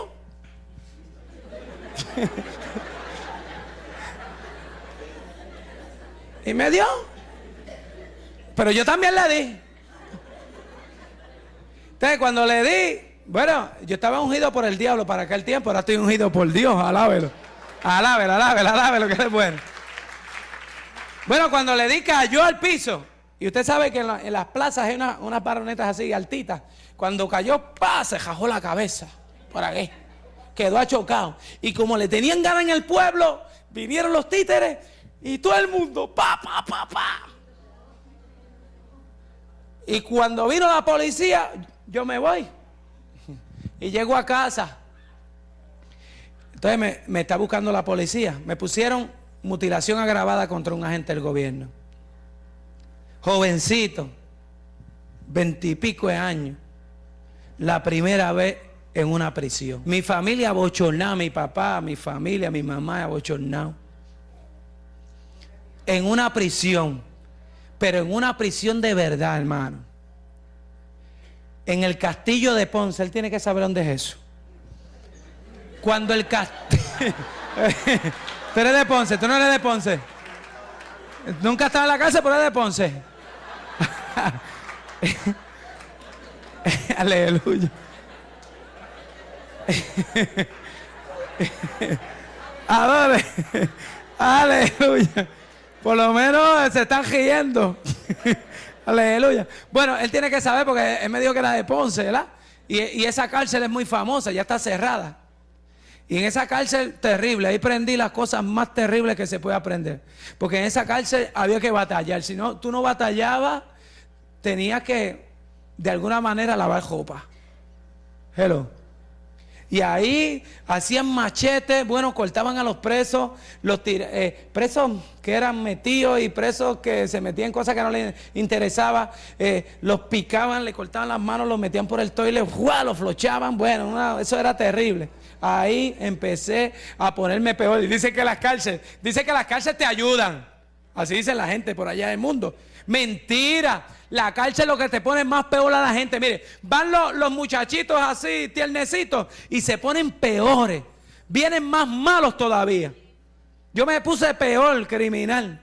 y me dio. Pero yo también le di. Entonces cuando le di, bueno, yo estaba ungido por el diablo para aquel tiempo, ahora estoy ungido por Dios, alábelo. Alábelo, alábelo, alábelo, que es bueno. Bueno, cuando le di cayó al piso. Y usted sabe que en, las plazas hay unas baronetas así altitas. Cuando cayó, ¡pa! se jajó la cabeza. ¿Por qué? Quedó achocado. Y como le tenían ganas en el pueblo, vinieron los títeres y todo el mundo, ¡pa, pa, pa, pa! Y cuando vino la policía, yo me voy. Y llego a casa. Entonces me, está buscando la policía. Me pusieron mutilación agravada contra un agente del gobierno jovencito, veintipico de años, la primera vez en una prisión. Mi familia abochornada, mi papá, mi familia, mi mamá abochornado. En una prisión, pero en una prisión de verdad, hermano. En el castillo de Ponce, él tiene que saber dónde es eso. Cuando el castillo... tú eres de Ponce, tú no eres de Ponce. Nunca estaba en la casa, pero eres de Ponce. Aleluya. Adore. Aleluya. Por lo menos se están riendo. Aleluya. Bueno, él tiene que saber porque él me dijo que era de Ponce, ¿verdad? Y, y, esa cárcel es muy famosa, ya está cerrada. Y en esa cárcel terrible, ahí prendí las cosas más terribles que se puede aprender. Porque en esa cárcel había que batallar. Si no, tú no batallabas, tenía que de alguna manera lavar ropa. Hello. Y ahí hacían machetes, bueno, cortaban a los presos, los eh, presos que eran metidos y presos que se metían cosas que no les interesaba, eh, los picaban, le cortaban las manos, los metían por el toile, ¡fua! los flochaban, bueno, eso era terrible. Ahí empecé a ponerme peor. Y dice que las cárceles, dice que las cárceles te ayudan. Así dice la gente por allá del mundo. Mentira. La cárcel lo que te pone más peor a la gente. Mire, van los, muchachitos así, tiernecitos, y se ponen peores. Vienen más malos todavía. Yo me puse peor, criminal.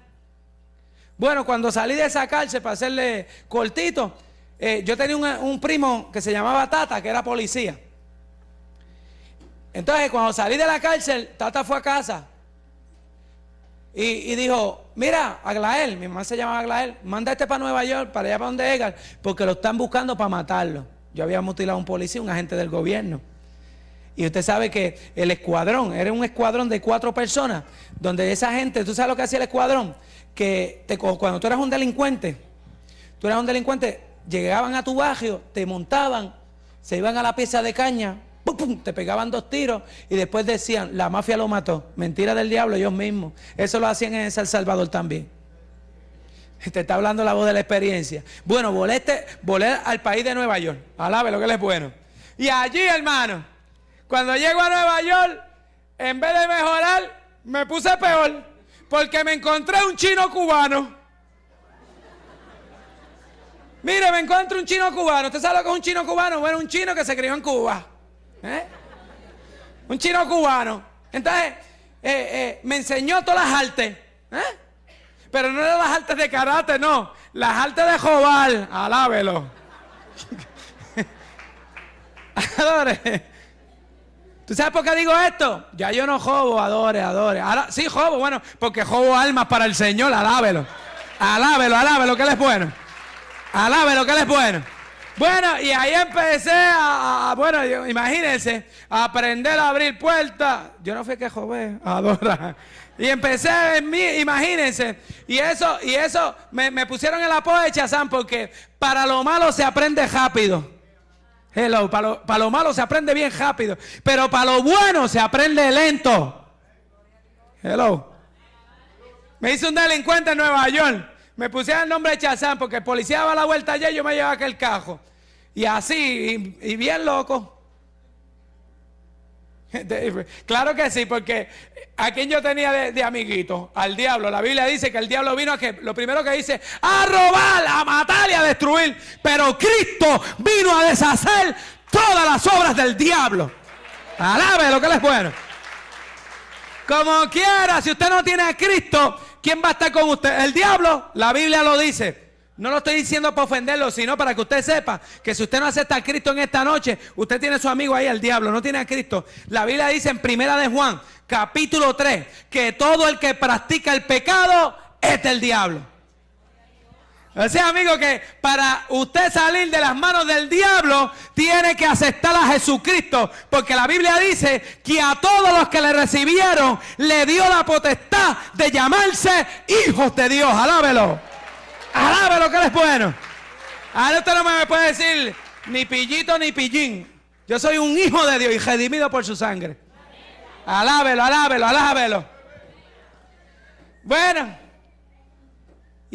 Bueno, cuando salí de esa cárcel para hacerle cortito, eh, yo tenía un, primo que se llamaba Tata, que era policía. Entonces, cuando salí de la cárcel, Tata fue a casa y, dijo, mira, Aglael, mi mamá se llama Aglael, manda este para Nueva York, para allá para donde Edgar, porque lo están buscando para matarlo. Yo había mutilado a un policía, un agente del gobierno. Y usted sabe que el escuadrón, era un escuadrón de cuatro personas, donde esa gente, ¿tú sabes lo que hacía el escuadrón? Que te, cuando tú eras un delincuente, tú eras un delincuente, llegaban a tu barrio, te montaban, se iban a la pieza de caña, ¡pum, te pegaban dos tiros y después decían, la mafia lo mató. Mentira del diablo, ellos mismos. Eso lo hacían en El Salvador también. Te está hablando la voz de la experiencia. Bueno, volé, este, volé al país de Nueva York. Alabe lo que les es bueno. Y allí, hermano, cuando llego a Nueva York, en vez de mejorar, me puse peor. Porque me encontré un chino cubano. Mire, me encuentro un chino cubano. ¿Usted sabe lo que es un chino cubano? Bueno, un chino que se crió en Cuba. ¿Eh? Un chino cubano. Entonces, eh, eh, me enseñó todas las artes. Pero no las artes de karate, no. Las artes de jobal. Alábelo. Adore. ¿Tú sabes por qué digo esto? Ya yo no jobo, adore, adore. Ahora, sí, jobo, bueno, porque jobo almas para el Señor, alábelo. Alábelo, alábelo, que él es bueno. Alábelo, que él es bueno. Bueno, y ahí empecé a, bueno, imagínense, a aprender a abrir puertas. Yo no fui que jové, adora. Y empecé en mí, imagínense. Y eso, y eso me, pusieron el apodo de Chazán porque para lo malo se aprende rápido. Hello, para lo, para lo malo se aprende bien rápido. Pero para lo bueno se aprende lento. Hello. Me hice un delincuente en Nueva York. Me pusieron el nombre de Chazán porque el policía daba la vuelta allá y yo me llevaba aquel cajo. Y así, y, bien loco. Claro que sí, porque a quien yo tenía de, amiguito, al diablo. La Biblia dice que el diablo vino a que, lo primero que dice, a robar, a matar y a destruir. Pero Cristo vino a deshacer todas las obras del diablo. Alabe lo que les es bueno. Como quiera, si usted no tiene a Cristo, ¿Quién va a estar con usted? El diablo. La Biblia lo dice. No lo estoy diciendo para ofenderlo, sino para que usted sepa que si usted no acepta a Cristo en esta noche, usted tiene a su amigo ahí, el diablo, no tiene a Cristo. La Biblia dice en Primera de Juan, capítulo 3, que todo el que practica el pecado es del diablo. Sea, amigo, que para usted salir de las manos del diablo, tiene que aceptar a Jesucristo. Porque la Biblia dice que a todos los que le recibieron, le dio la potestad de llamarse hijos de Dios. Alábelo. Alábelo que él es bueno. Ahora usted no me puede decir ni pillito ni pillín. Yo soy un hijo de Dios y redimido por su sangre. Alábelo, alábelo, alábelo. Bueno.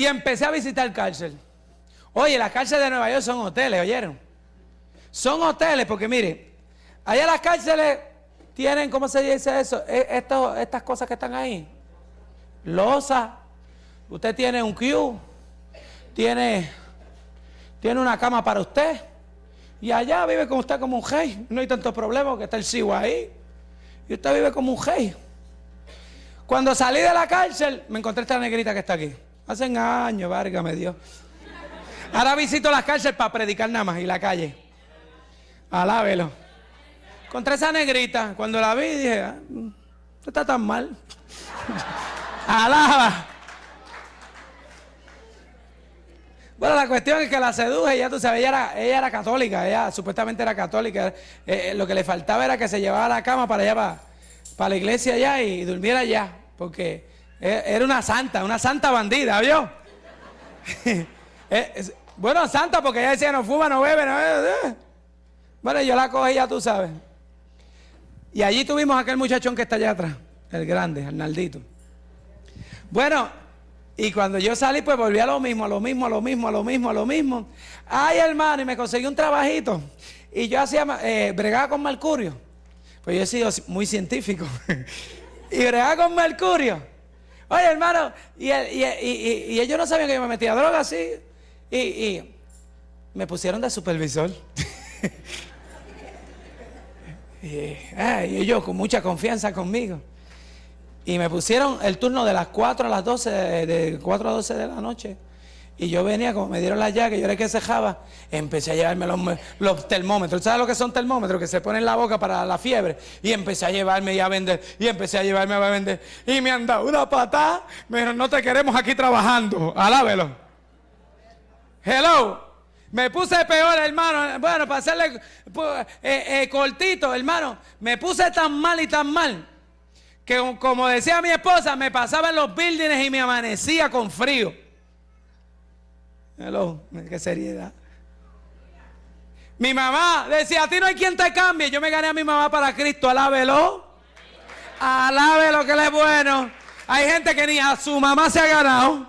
Y empecé a visitar cárcel. Oye, las cárceles de Nueva York son hoteles, ¿oyeron? Son hoteles porque mire, allá las cárceles tienen, ¿cómo se dice eso? E, estas cosas que están ahí. Losa. Usted tiene un Q. Tiene, tiene una cama para usted. Y allá vive con usted como un rey. No hay tantos problemas que está el sigo ahí. Y usted vive como un rey. Cuando salí de la cárcel, me encontré esta negrita que está aquí. Hace años, válgame Dios. Ahora visito las cárceles para predicar nada más y la calle. Alábelo. Contra esa negrita, cuando la vi dije, ah, no está tan mal. Alaba. Bueno, la cuestión es que la seduje, ya tú sabes, ella era, ella era católica, ella supuestamente era católica. Eh, eh, lo que le faltaba era que se llevaba la cama para allá, para, la iglesia allá y durmiera allá, porque era una santa, una santa bandida, ¿vio? Eh, bueno, santa porque ella decía no fuma, no bebe, no bebe. Bueno, yo la cogí, ya tú sabes. Y allí tuvimos aquel muchachón que está allá atrás, el grande, Arnaldito. Bueno, y cuando yo salí, pues volví a lo mismo, a lo mismo, a lo mismo, a lo mismo, a lo mismo. Ay, hermano, y me conseguí un trabajito. Y yo hacía, eh, bregaba con mercurio. Pues yo he sido muy científico. y bregaba con mercurio. Oye, hermano, y, ellos no sabían que yo me metía droga así. Y, me pusieron de supervisor. y, ellos con mucha confianza conmigo. Y me pusieron el turno de las 4 a las 12, de 4 a 12 de la noche. Y yo venía, como me dieron la llave, yo era el que cejaba, empecé a llevarme los, termómetros. ¿Sabes lo que son termómetros? Que se ponen en la boca para la fiebre. Y empecé a llevarme y a vender. Y empecé a llevarme a vender. Y me han dado una patada. Me dijeron, no te queremos aquí trabajando. Alábelo. Hello. Me puse peor, hermano. Bueno, para hacerle eh, eh, cortito, hermano. Me puse tan mal y tan mal. Que como decía mi esposa, me pasaba en los buildings y me amanecía con frío. Hello, qué seriedad. Mi mamá decía, a ti no hay quien te cambie. Yo me gané a mi mamá para Cristo, alábelo. Alábelo que le es bueno. Hay gente que ni a su mamá se ha ganado.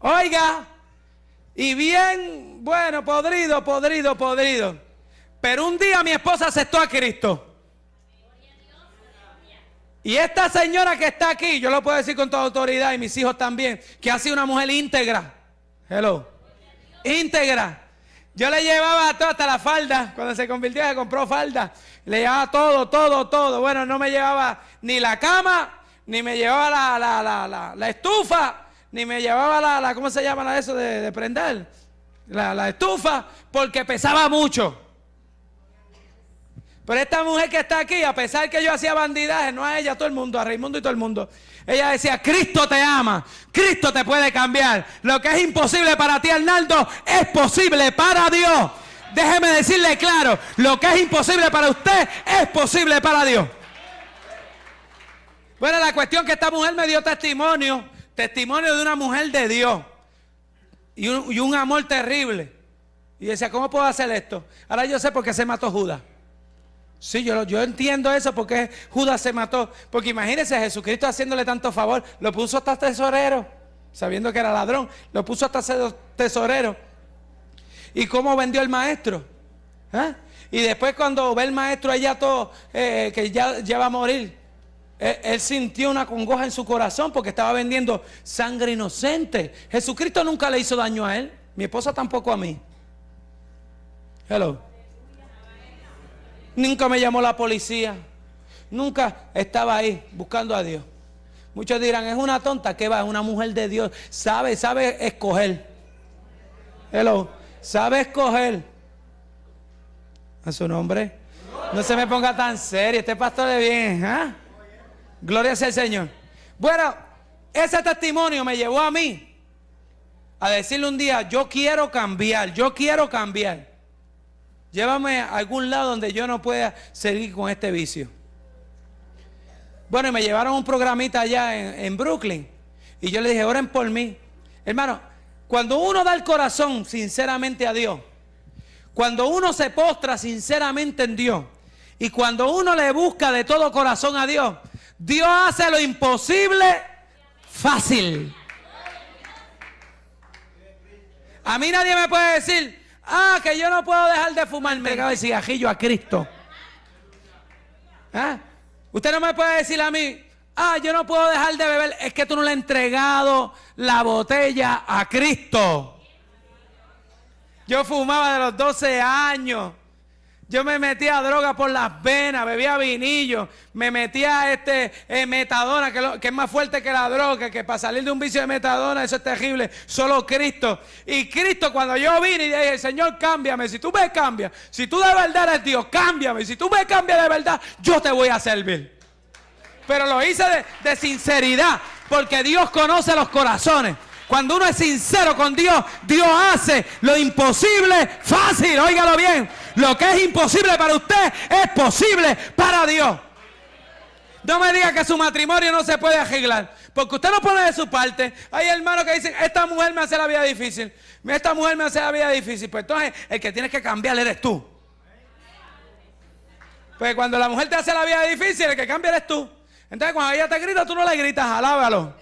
Oiga, y bien, bueno, podrido, podrido, podrido. Pero un día mi esposa aceptó a Cristo. Y esta señora que está aquí, yo lo puedo decir con toda autoridad y mis hijos también, que ha sido una mujer íntegra. Hello. Íntegra. Yo le llevaba todo, hasta la falda. Cuando se convirtió, se compró falda. Le llevaba todo, todo, todo. Bueno, no me llevaba ni la cama, ni me llevaba la, la, la, la, estufa, ni me llevaba la, la, ¿cómo se llama eso de, de prender? La, la estufa, porque pesaba mucho. Pero esta mujer que está aquí, a pesar que yo hacía bandidaje, no a ella, a todo el mundo, a Raimundo y todo el mundo. Ella decía, Cristo te ama, Cristo te puede cambiar. Lo que es imposible para ti, Arnaldo, es posible para Dios. Déjeme decirle claro, lo que es imposible para usted es posible para Dios. Bueno, la cuestión que esta mujer me dio testimonio, testimonio de una mujer de Dios y un, y un amor terrible. Y decía, ¿cómo puedo hacer esto? Ahora yo sé por qué se mató Judas. Sí, yo, yo entiendo eso porque Judas se mató. Porque imagínense, Jesucristo haciéndole tanto favor, lo puso hasta tesorero, sabiendo que era ladrón, lo puso hasta tesorero. ¿Y cómo vendió el maestro? ¿Ah? Y después cuando ve el maestro allá todo, eh, que ya, ya, va a morir, él, él, sintió una congoja en su corazón porque estaba vendiendo sangre inocente. Jesucristo nunca le hizo daño a él, mi esposa tampoco a mí. Hello. Nunca me llamó la policía. Nunca estaba ahí buscando a Dios. Muchos dirán, es una tonta que va, es una mujer de Dios. Sabe, sabe escoger. Hello. Sabe escoger. A su nombre. No se me ponga tan serio. Este pastor de bien. ¿ah? Gloria sea el Señor. Bueno, ese testimonio me llevó a mí a decirle un día, yo quiero cambiar, yo quiero cambiar. Llévame a algún lado donde yo no pueda seguir con este vicio. Bueno, y me llevaron un programita allá en, Brooklyn. Y yo le dije, oren por mí. Hermano, cuando uno da el corazón sinceramente a Dios, cuando uno se postra sinceramente en Dios, y cuando uno le busca de todo corazón a Dios, Dios hace lo imposible fácil. A mí nadie me puede decir, Ah, que yo no puedo dejar de fumar. Me el cigajillo a Cristo. ¿Ah? Usted no me puede decir a mí, ah, yo no puedo dejar de beber. Es que tú no le has entregado la botella a Cristo. Yo fumaba de los 12 años. Yo me metía droga por las venas, bebía vinillo, me metía este eh, metadona, que, que, es más fuerte que la droga, que para salir de un vicio de metadona, eso es terrible, solo Cristo. Y Cristo, cuando yo vine y dije, Señor, cámbiame, si tú me cambias, si tú de verdad eres Dios, cámbiame, si tú me cambias de verdad, yo te voy a servir. Pero lo hice de, de sinceridad, porque Dios conoce los corazones. Cuando uno es sincero con Dios, Dios hace lo imposible fácil. Óigalo bien. Lo que es imposible para usted es posible para Dios. No me diga que su matrimonio no se puede arreglar. Porque usted no pone de su parte. Hay hermanos que dicen, esta mujer me hace la vida difícil. Esta mujer me hace la vida difícil. Pues entonces el que tienes que cambiar eres tú. Pues cuando la mujer te hace la vida difícil, el que cambia eres tú. Entonces cuando ella te grita, tú no le gritas, alábalo.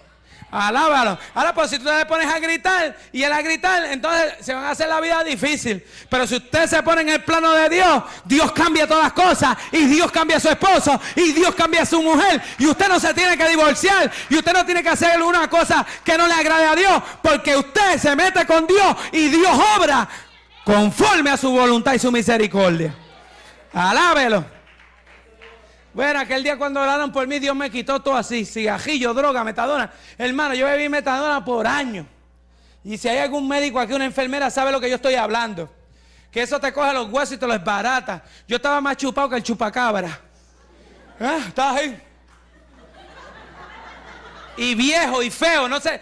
Alábalo. Ahora, pues si tú te pones a gritar y él a gritar, entonces se van a hacer la vida difícil. Pero si usted se pone en el plano de Dios, Dios cambia todas las cosas. Y Dios cambia a su esposo. Y Dios cambia a su mujer. Y usted no se tiene que divorciar. Y usted no tiene que hacer una cosa que no le agrade a Dios. Porque usted se mete con Dios y Dios obra conforme a su voluntad y su misericordia. Alábelo. Bueno, aquel día cuando oraron por mí, Dios me quitó todo así, cigajillo, droga, metadona. Hermano, yo bebí metadona por años. Y si hay algún médico aquí, una enfermera, sabe lo que yo estoy hablando. Que eso te coge los huesos y te los barata. Yo estaba más chupado que el chupacabra. ¿Eh? ¿Estás ahí? Y viejo y feo, no sé.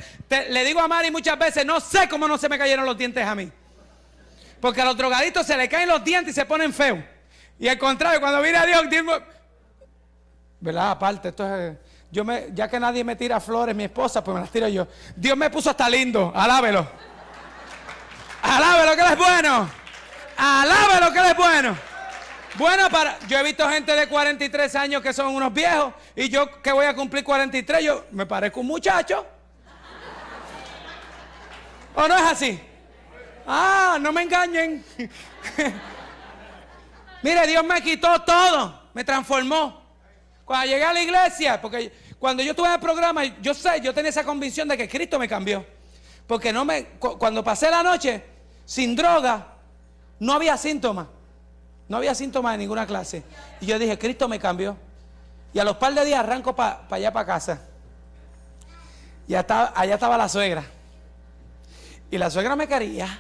le digo a Mari muchas veces, no sé cómo no se me cayeron los dientes a mí. Porque a los drogaditos se le caen los dientes y se ponen feos. Y al contrario, cuando viene a Dios, ¿verdad? Aparte, esto es yo me, ya que nadie me tira flores, mi esposa, pues me las tiro yo. Dios me puso hasta lindo, alábelo. Alábelo que él es bueno. Alábelo que él es bueno. Bueno, para, yo he visto gente de 43 años que son unos viejos y yo que voy a cumplir 43, yo me parezco un muchacho. ¿O no es así? Ah, no me engañen. Mire, Dios me quitó todo, me transformó. Cuando llegué a la iglesia, porque cuando yo tuve el programa, yo sé, yo tenía esa convicción de que Cristo me cambió. Porque no me, cuando pasé la noche sin droga, no había síntomas. No había síntomas de ninguna clase. Y yo dije, Cristo me cambió. Y a los par de días arranco para allá, para casa. Y allá estaba la suegra. Y la suegra me quería.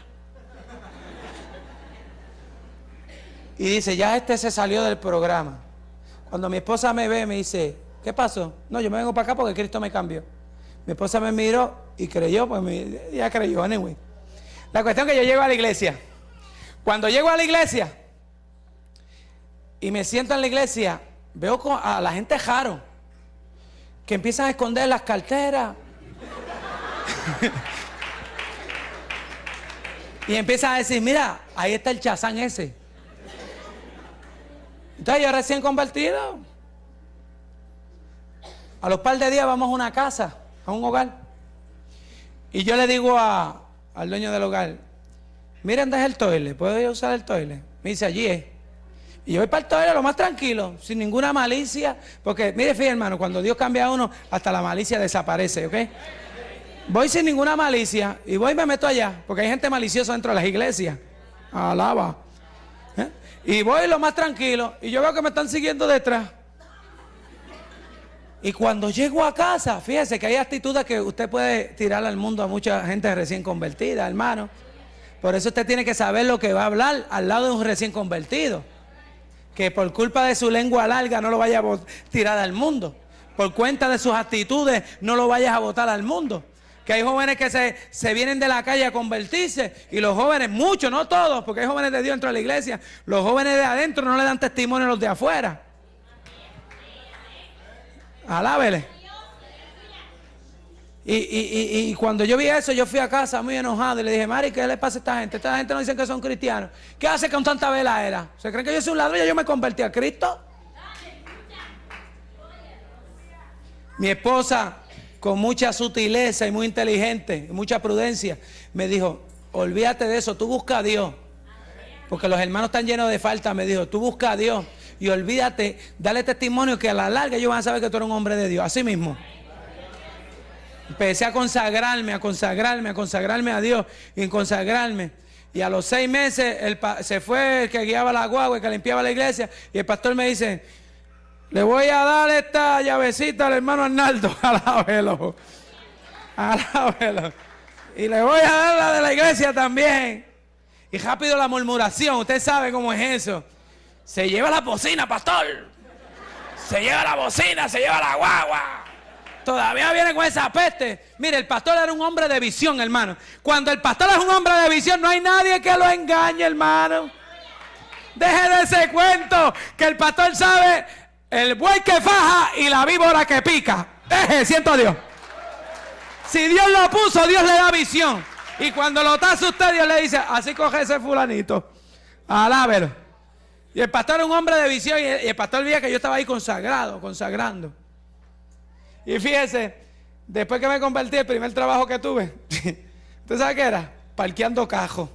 Y dice, ya este se salió del programa. Cuando mi esposa me ve, me dice, ¿qué pasó? No, yo me vengo para acá porque Cristo me cambió. Mi esposa me miró y creyó, pues ya creyó, anyway. La cuestión es que yo llego a la iglesia. Cuando llego a la iglesia y me siento en la iglesia, veo a la gente jaro que empiezan a esconder las carteras. y empiezan a decir, mira, ahí está el chazán ese. Entonces yo recién convertido. A los par de días vamos a una casa, a un hogar. Y yo le digo al dueño del hogar, miren, deje el toile, ¿puedo usar el toile? Me dice, allí es. Y yo voy para el toile lo más tranquilo, sin ninguna malicia. Porque, mire, fíjate, hermano, cuando Dios cambia a uno, hasta la malicia desaparece, ¿ok? Voy sin ninguna malicia y voy y me meto allá, porque hay gente maliciosa dentro de las iglesias. Alaba. Y voy lo más tranquilo y yo veo que me están siguiendo detrás. Y cuando llego a casa, fíjese que hay actitudes que usted puede tirar al mundo a mucha gente recién convertida, hermano. Por eso usted tiene que saber lo que va a hablar al lado de un recién convertido. Que por culpa de su lengua larga no lo vaya a tirar al mundo. Por cuenta de sus actitudes no lo vayas a botar al mundo que hay jóvenes que se, se, vienen de la calle a convertirse y los jóvenes, muchos, no todos, porque hay jóvenes de Dios dentro de la iglesia, los jóvenes de adentro no le dan testimonio a los de afuera. Alábele. Y, y, y, cuando yo vi eso, yo fui a casa muy enojado y le dije, Mari, ¿qué le pasa a esta gente? Esta gente no dice que son cristianos. ¿Qué hace con tanta vela era? ¿Se creen que yo soy un ladrón y yo me convertí a Cristo? Mi esposa con mucha sutileza y muy inteligente, mucha prudencia, me dijo, olvídate de eso, tú busca a Dios. Porque los hermanos están llenos de falta, me dijo, tú busca a Dios y olvídate, dale testimonio que a la larga ellos van a saber que tú eres un hombre de Dios. Así mismo. Empecé a consagrarme, a consagrarme, a consagrarme a Dios y consagrarme. Y a los seis meses se fue el que guiaba la guagua, el que limpiaba la iglesia. Y el pastor me dice, le voy a dar esta llavecita al hermano Arnaldo. Alábelo. Alábelo. Y le voy a dar la de la iglesia también. Y rápido la murmuración. Usted sabe cómo es eso. Se lleva la bocina, pastor. Se lleva la bocina, se lleva la guagua. Todavía viene con esa peste. Mire, el pastor era un hombre de visión, hermano. Cuando el pastor es un hombre de visión, no hay nadie que lo engañe, hermano. Deje de ese cuento que el pastor sabe el buey que faja y la víbora que pica. Deje, siento a Dios. Si Dios lo puso, Dios le da visión. Y cuando lo taza usted, Dios le dice, así coge ese fulanito. Alábelo. Y el pastor era un hombre de visión y el, pastor veía que yo estaba ahí consagrado, consagrando. Y fíjese, después que me convertí, el primer trabajo que tuve, ¿usted sabe qué era? Parqueando cajo.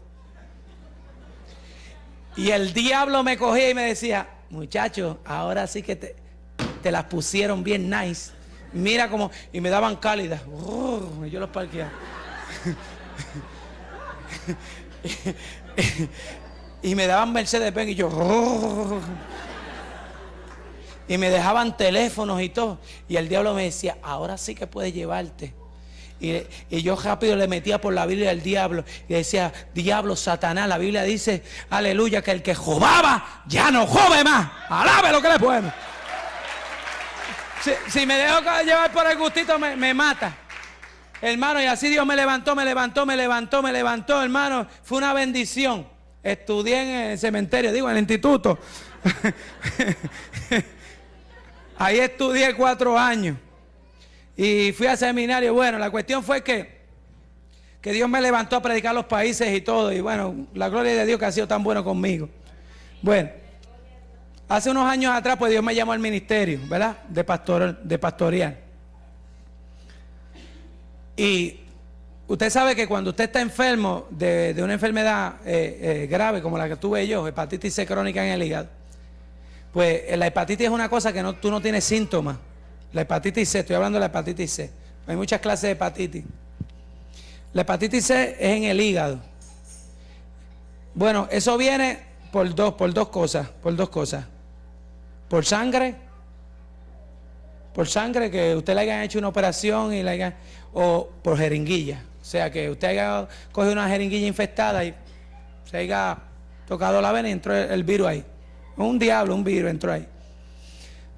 Y el diablo me cogía y me decía, muchachos, ahora sí que te, te, las pusieron bien nice. Mira cómo, y me daban cálidas. Yo los parqueaba. y me daban Mercedes Benz y yo. Y me dejaban teléfonos y todo. Y el diablo me decía, ahora sí que puedes llevarte. Y, yo rápido le metía por la Biblia al diablo y decía, diablo, Satanás, la Biblia dice, aleluya, que el que jobaba ya no jove más. Alabe lo que le puede. Si, me dejo llevar por el gustito, me, me mata. Hermano, y así Dios me levantó, me levantó, me levantó, me levantó, hermano. Fue una bendición. Estudié en el cementerio, digo, en el instituto. Ahí estudié cuatro años. Y fui al seminario. Bueno, la cuestión fue que, que Dios me levantó a predicar los países y todo. Y bueno, la gloria de Dios que ha sido tan bueno conmigo. Bueno, hace unos años atrás, pues Dios me llamó al ministerio, ¿verdad? De, pastor, de pastorear. Y usted sabe que cuando usted está enfermo de, una enfermedad eh, eh, grave como la que tuve yo, hepatitis C crónica en el hígado, pues la hepatitis es una cosa que no, tú no tienes síntomas. La hepatitis C, estoy hablando de la hepatitis C. Hay muchas clases de hepatitis. La hepatitis C es en el hígado. Bueno, eso viene por dos, por dos cosas, por dos cosas. Por sangre, por sangre que usted le haya hecho una operación y le o por jeringuilla. O sea, que usted haya cogido una jeringuilla infectada y se haya tocado la vena y entró el virus ahí. Un diablo, un virus entró ahí.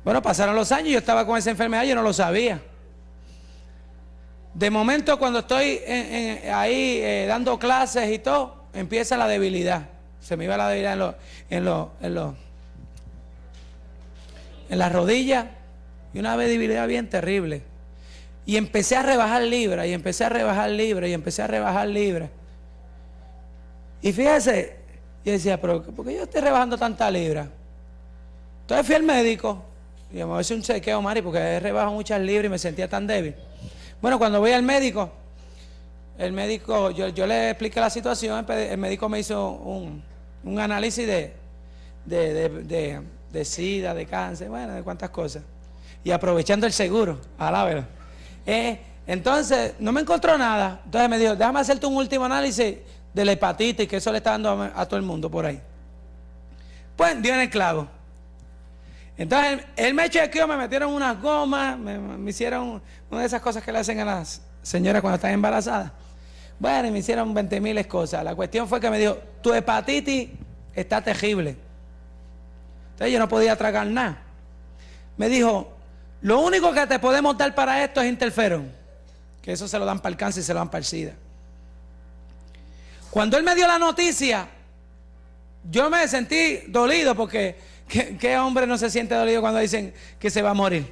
Bueno, pasaron los años y yo estaba con esa enfermedad yo no lo sabía. De momento, cuando estoy ahí eh, dando clases y todo, empieza la debilidad. Se me iba la debilidad en los, en los, en los, en las rodillas y una debilidad bien terrible. Y empecé a rebajar libras y empecé a rebajar libras y empecé a rebajar libras. Y fíjese, yo decía, pero ¿por qué yo estoy rebajando tanta libra? Entonces fui al médico y me voy un chequeo, Mari, porque he rebajado muchas libras y me sentía tan débil. Bueno, cuando voy al médico, el médico, yo, le expliqué la situación, el médico me hizo un, análisis de, de, sida, de cáncer, bueno, de cuántas cosas. Y aprovechando el seguro, alábelo. Eh, entonces, no me encontró nada. Entonces me dijo, déjame hacerte un último análisis de la hepatitis, que eso le está dando a, todo el mundo por ahí. Pues dio en el clavo. Entonces él, me chequeó, me metieron unas gomas, me, hicieron una de esas cosas que le hacen a las señoras cuando están embarazadas. Bueno, y me hicieron 20 mil cosas. La cuestión fue que me dijo, tu hepatitis está terrible. Entonces yo no podía tragar nada. Me dijo, lo único que te podemos dar para esto es interferón. Que eso se lo dan para el cáncer y se lo dan para el SIDA. Cuando él me dio la noticia, yo me sentí dolido porque ¿qué, hombre no se siente dolido cuando dicen que se va a morir?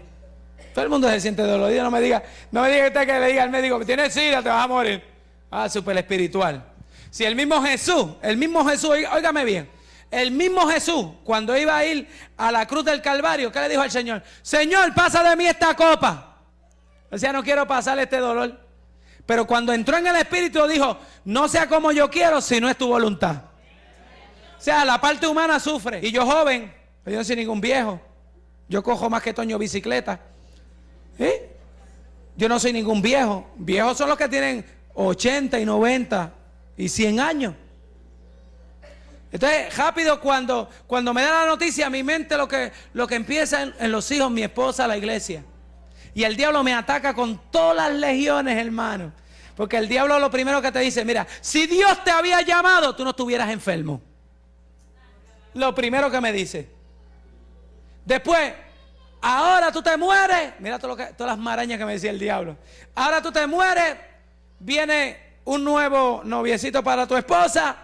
Todo el mundo se siente dolido. No me diga, no me diga usted que le diga al médico, tienes sida, te vas a morir. Ah, súper espiritual. Si el mismo Jesús, el mismo Jesús, óigame bien, el mismo Jesús, cuando iba a ir a la cruz del Calvario, ¿qué le dijo al Señor? Señor, pasa de mí esta copa. O sea, no quiero pasar este dolor. Pero cuando entró en el Espíritu dijo, no sea como yo quiero, si no es tu voluntad. O sea, la parte humana sufre. Y yo joven, yo no soy ningún viejo. Yo cojo más que Toño bicicleta. Yo no soy ningún viejo. Viejos son los que tienen 80 y 90 y 100 años. Entonces, rápido, cuando, cuando me da la noticia, mi mente lo que, lo que empieza en los hijos, mi esposa, la iglesia. Y el diablo me ataca con todas las legiones, hermano. Porque el diablo lo primero que te dice, mira, si Dios te había llamado, tú no estuvieras enfermo. Lo primero que me dice. Después, ahora tú te mueres. Mira todo que, todas las marañas que me decía el diablo. Ahora tú te mueres, viene un nuevo noviecito para tu esposa,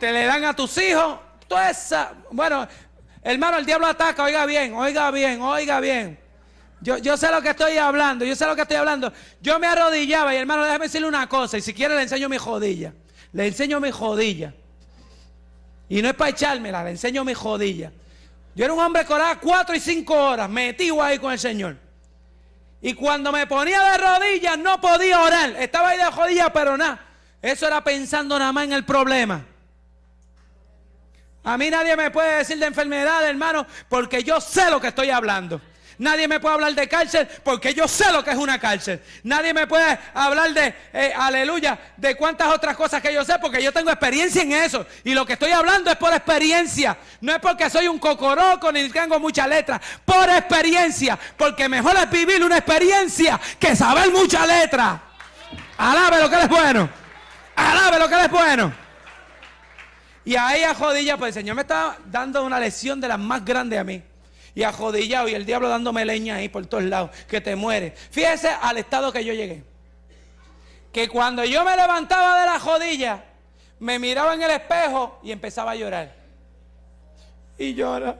te le dan a tus hijos. Toda esa, bueno, hermano, el diablo ataca, oiga bien, oiga bien, oiga bien. Yo, sé lo que estoy hablando, yo sé lo que estoy hablando. Yo me arrodillaba y hermano, déjame decirle una cosa, y si quiere le enseño mi jodilla. Le enseño mi jodilla. Y no es para echármela, le enseño mi jodilla. Yo era un hombre que oraba cuatro y cinco horas, metido ahí con el Señor. Y cuando me ponía de rodillas no podía orar. Estaba ahí de rodillas, pero nada. Eso era pensando nada más en el problema. A mí nadie me puede decir de enfermedad, hermano, porque yo sé lo que estoy hablando. Nadie me puede hablar de cárcel porque yo sé lo que es una cárcel. Nadie me puede hablar de, eh, aleluya, de cuántas otras cosas que yo sé porque yo tengo experiencia en eso. Y lo que estoy hablando es por experiencia. No es porque soy un cocoroco ni tengo mucha letra. Por experiencia. Porque mejor es vivir una experiencia que saber mucha letra. Alabe lo que es bueno. Alabe lo que es bueno. Y ahí a jodilla, pues el Señor me está dando una lección de las más grandes a mí y ajodillado y el diablo dándome leña ahí por todos lados, que te muere. Fíjese al estado que yo llegué. Que cuando yo me levantaba de la jodilla, me miraba en el espejo y empezaba a llorar. Y llora.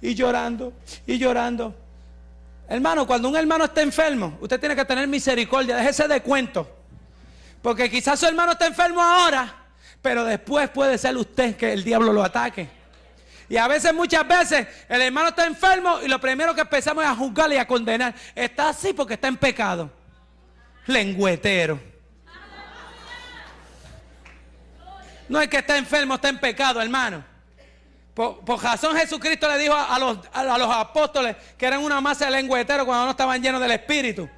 Y llorando, y llorando. Hermano, cuando un hermano está enfermo, usted tiene que tener misericordia, déjese de cuento. Porque quizás su hermano está enfermo ahora, pero después puede ser usted que el diablo lo ataque. Y a veces, muchas veces, el hermano está enfermo y lo primero que empezamos es a juzgarle y a condenar. Está así porque está en pecado. Lengüetero. No es que está enfermo, está en pecado, hermano. Por, razón Jesucristo le dijo a, los, apóstoles que eran una masa de lengüeteros cuando no estaban llenos del Espíritu.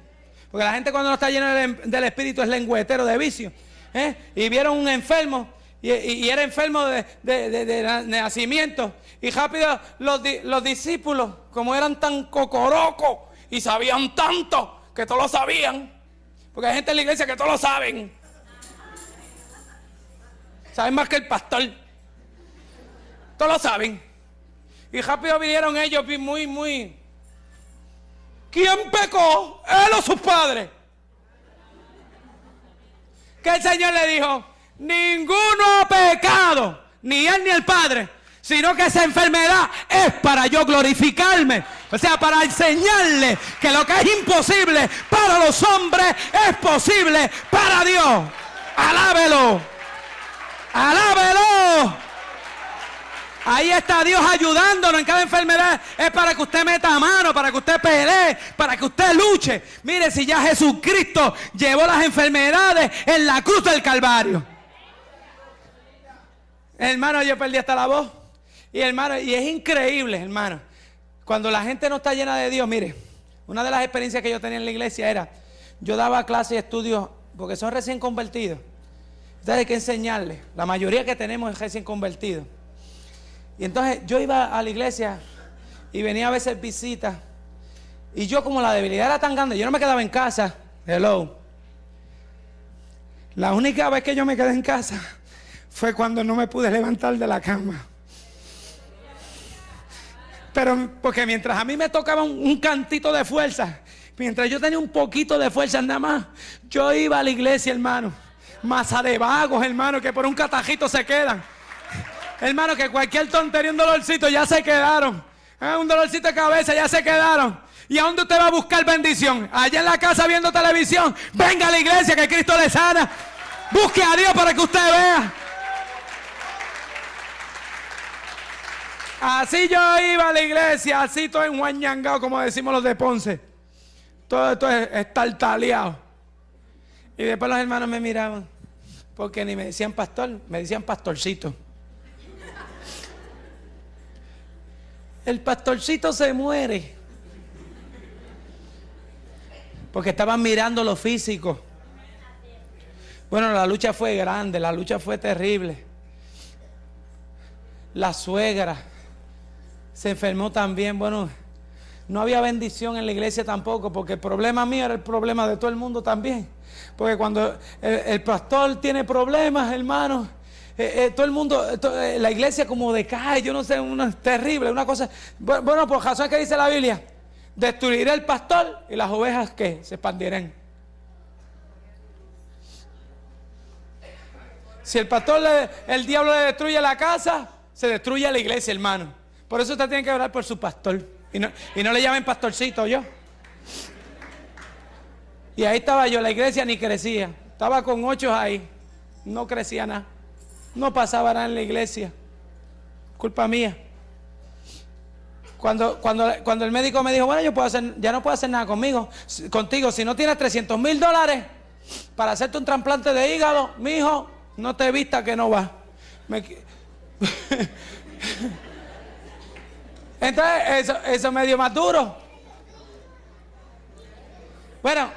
Porque la gente cuando no está llena del, Espíritu es lengüetero de vicio. ¿eh? Y vieron un enfermo y, era enfermo de, nacimiento. Y rápido los, los discípulos, como eran tan cocorocos y sabían tanto que todos lo sabían. Porque hay gente en la iglesia que todos lo saben. Saben más que el pastor. Todos lo saben. Y rápido vinieron ellos muy, muy... ¿Quién pecó? Él o sus padres. Que el Señor le dijo, ninguno ha pecado, ni él ni el Padre, sino que esa enfermedad es para yo glorificarme. O sea, para enseñarle que lo que es imposible para los hombres es posible para Dios. Alábelo. Alábelo. Ahí está Dios ayudándonos en cada enfermedad. Es para que usted meta mano, para que usted pelee, para que usted luche. Mire, si ya Jesucristo llevó las enfermedades en la cruz del Calvario. Hermano, yo perdí hasta la voz. Y hermano, y es increíble, hermano. Cuando la gente no está llena de Dios, mire, una de las experiencias que yo tenía en la iglesia era, yo daba clases y estudios, porque son recién convertidos. Entonces hay que enseñarles. La mayoría que tenemos es recién convertidos. Y entonces yo iba a la iglesia y venía a veces visitas. Y yo como la debilidad era tan grande, yo no me quedaba en casa. Hello. La única vez que yo me quedé en casa fue cuando no me pude levantar de la cama. Pero porque mientras a mí me tocaba un, cantito de fuerza, mientras yo tenía un poquito de fuerza nada más, yo iba a la iglesia, hermano. Masa de vagos, hermano, que por un catajito se quedan. Hermano, que cualquier tontería, un dolorcito, ya se quedaron. Ah, un dolorcito de cabeza, ya se quedaron. ¿Y a dónde usted va a buscar bendición? Allá en la casa viendo televisión. Venga a la iglesia que Cristo le sana. Busque a Dios para que usted vea. Así yo iba a la iglesia, así todo enguañangado, como decimos los de Ponce. Todo esto es estartaleado. Y después los hermanos me miraban, porque ni me decían pastor, me decían pastorcito. el pastorcito se muere. Porque estaban mirando lo físico. Bueno, la lucha fue grande, la lucha fue terrible. La suegra se enfermó también. Bueno, no había bendición en la iglesia tampoco, porque el problema mío era el problema de todo el mundo también. Porque cuando el, pastor tiene problemas, hermano, eh, eh, todo el mundo, eh, la iglesia como decae, yo no sé, una terrible, una cosa. Bueno, por razón que dice la Biblia, destruiré el pastor y las ovejas que se expandirán. Si el pastor, el diablo le destruye la casa, se destruye la iglesia, hermano. Por eso usted tiene que orar por su pastor. Y no, y no le llamen pastorcito yo. Y ahí estaba yo, la iglesia ni crecía. Estaba con ocho ahí. No crecía nada. No pasaba nada en la iglesia. Culpa mía. Cuando, cuando, cuando el médico me dijo, bueno, yo puedo hacer, ya no puedo hacer nada conmigo, contigo, si no tienes 300 mil dólares para hacerte un trasplante de hígado, mi hijo, no te vista que no va. Entonces, eso, eso me dio más duro. Bueno,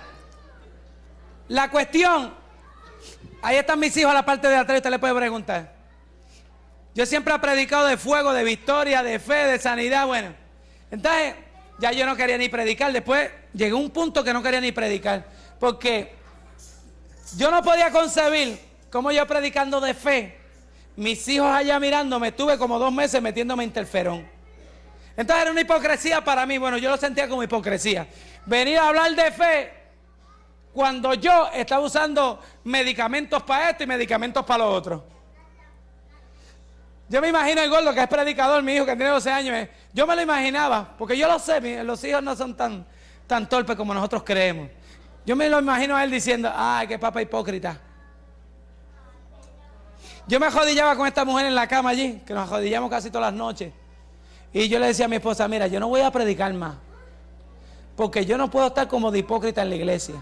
la cuestión Ahí están mis hijos a la parte de atrás, usted le puede preguntar. Yo siempre he predicado de fuego, de victoria, de fe, de sanidad. Bueno, entonces ya yo no quería ni predicar. Después llegó un punto que no quería ni predicar. Porque yo no podía concebir cómo yo predicando de fe, mis hijos allá mirándome, estuve como dos meses metiéndome interferón. Entonces era una hipocresía para mí. Bueno, yo lo sentía como hipocresía. Venir a hablar de fe cuando yo estaba usando medicamentos para esto y medicamentos para lo otro. Yo me imagino el gordo que es predicador, mi hijo que tiene 12 años. Eh. Yo me lo imaginaba, porque yo lo sé, los hijos no son tan, tan torpe como nosotros creemos. Yo me lo imagino a él diciendo, ay, qué papa hipócrita. Yo me jodillaba con esta mujer en la cama allí, que nos jodillamos casi todas las noches. Y yo le decía a mi esposa, mira, yo no voy a predicar más, porque yo no puedo estar como de hipócrita en la iglesia.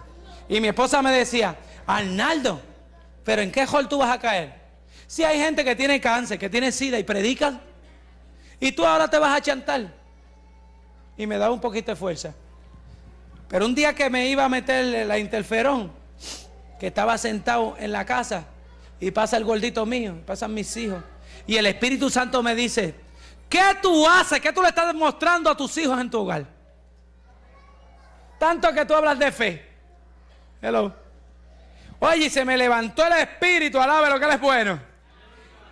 Y mi esposa me decía, Arnaldo, pero ¿en qué hall tú vas a caer? Si hay gente que tiene cáncer, que tiene sida y predican, y tú ahora te vas a chantar. Y me daba un poquito de fuerza. Pero un día que me iba a meter la interferón, que estaba sentado en la casa, y pasa el gordito mío, pasan mis hijos, y el Espíritu Santo me dice, ¿qué tú haces? ¿Qué tú le estás demostrando a tus hijos en tu hogar? Tanto que tú hablas de fe. Hello. Oye, se me levantó el espíritu, alabe lo que él es bueno.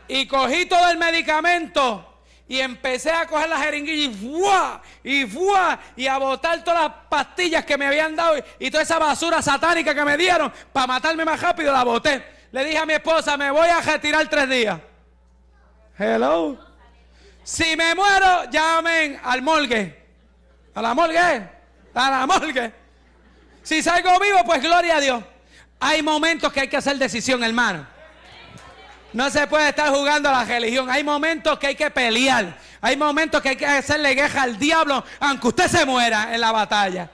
Y cogí todo el medicamento y empecé a coger la jeringuilla y ¡fua! y ¡fua! y a botar todas las pastillas que me habían dado y, toda esa basura satánica que me dieron para matarme más rápido, la boté. Le dije a mi esposa, me voy a retirar tres días. Hello. Si me muero, llamen al morgue. ¿A la morgue? A la morgue. Si salgo vivo, pues gloria a Dios. Hay momentos que hay que hacer decisión, hermano. No se puede estar jugando a la religión. Hay momentos que hay que pelear. Hay momentos que hay que hacerle guerra al diablo, aunque usted se muera en la batalla.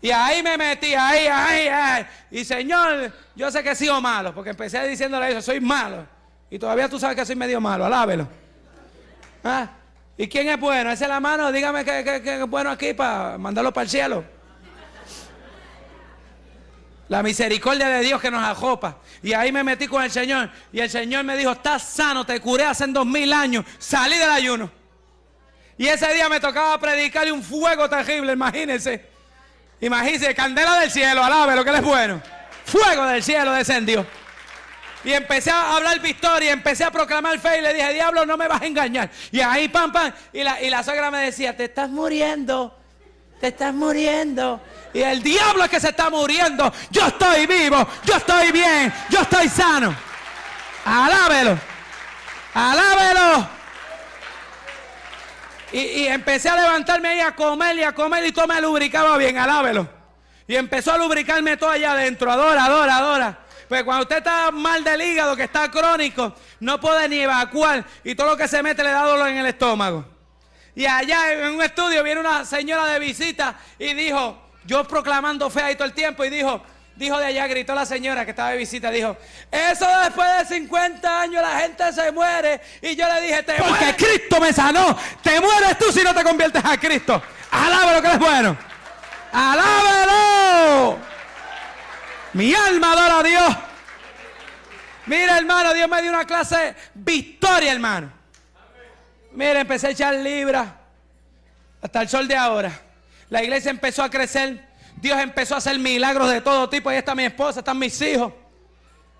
Y ahí me metí, ahí, ahí, ahí. Y Señor, yo sé que he sido malo, porque empecé diciéndole eso, soy malo. Y todavía tú sabes que soy medio malo, alábelo. ¿Ah? ¿Y quién es bueno? Esa es la mano, dígame que, que es bueno aquí para mandarlo para el cielo. La misericordia de Dios que nos ajopa. Y ahí me metí con el Señor. Y el Señor me dijo, estás sano, te curé hace dos mil años. Salí del ayuno. Y ese día me tocaba predicarle un fuego terrible, imagínense. Imagínense, candela del cielo, alabe lo que es bueno. Fuego del cielo descendió. Y empecé a hablar victoria, empecé a proclamar fe y le dije, diablo, no me vas a engañar. Y ahí, pam, pam. Y la, y la suegra me decía, te estás muriendo, te estás muriendo. Y el diablo es que se está muriendo. Yo estoy vivo, yo estoy bien, yo estoy sano. Alábelo, alábelo. Y, y, empecé a levantarme ahí a comer y a comer y todo me lubricaba bien, alábelo. Y empezó a lubricarme todo allá adentro. Adora, adora, adora. Pues cuando usted está mal del hígado, que está crónico, no puede ni evacuar y todo lo que se mete le da dolor en el estómago. Y allá en un estudio viene una señora de visita y dijo, yo proclamando fe ahí todo el tiempo y dijo, dijo de allá, gritó la señora que estaba de visita, dijo, eso después de 50 años la gente se muere. Y yo le dije, te Porque Cristo me sanó. Te mueres tú si no te conviertes a Cristo. Alábalo que es bueno. Alábalo. Mi alma adora a Dios. Mira, hermano, Dios me dio una clase de victoria, hermano. Mira, empecé a echar libras hasta el sol de ahora. La iglesia empezó a crecer. Dios empezó a hacer milagros de todo tipo. Ahí está mi esposa, están mis hijos.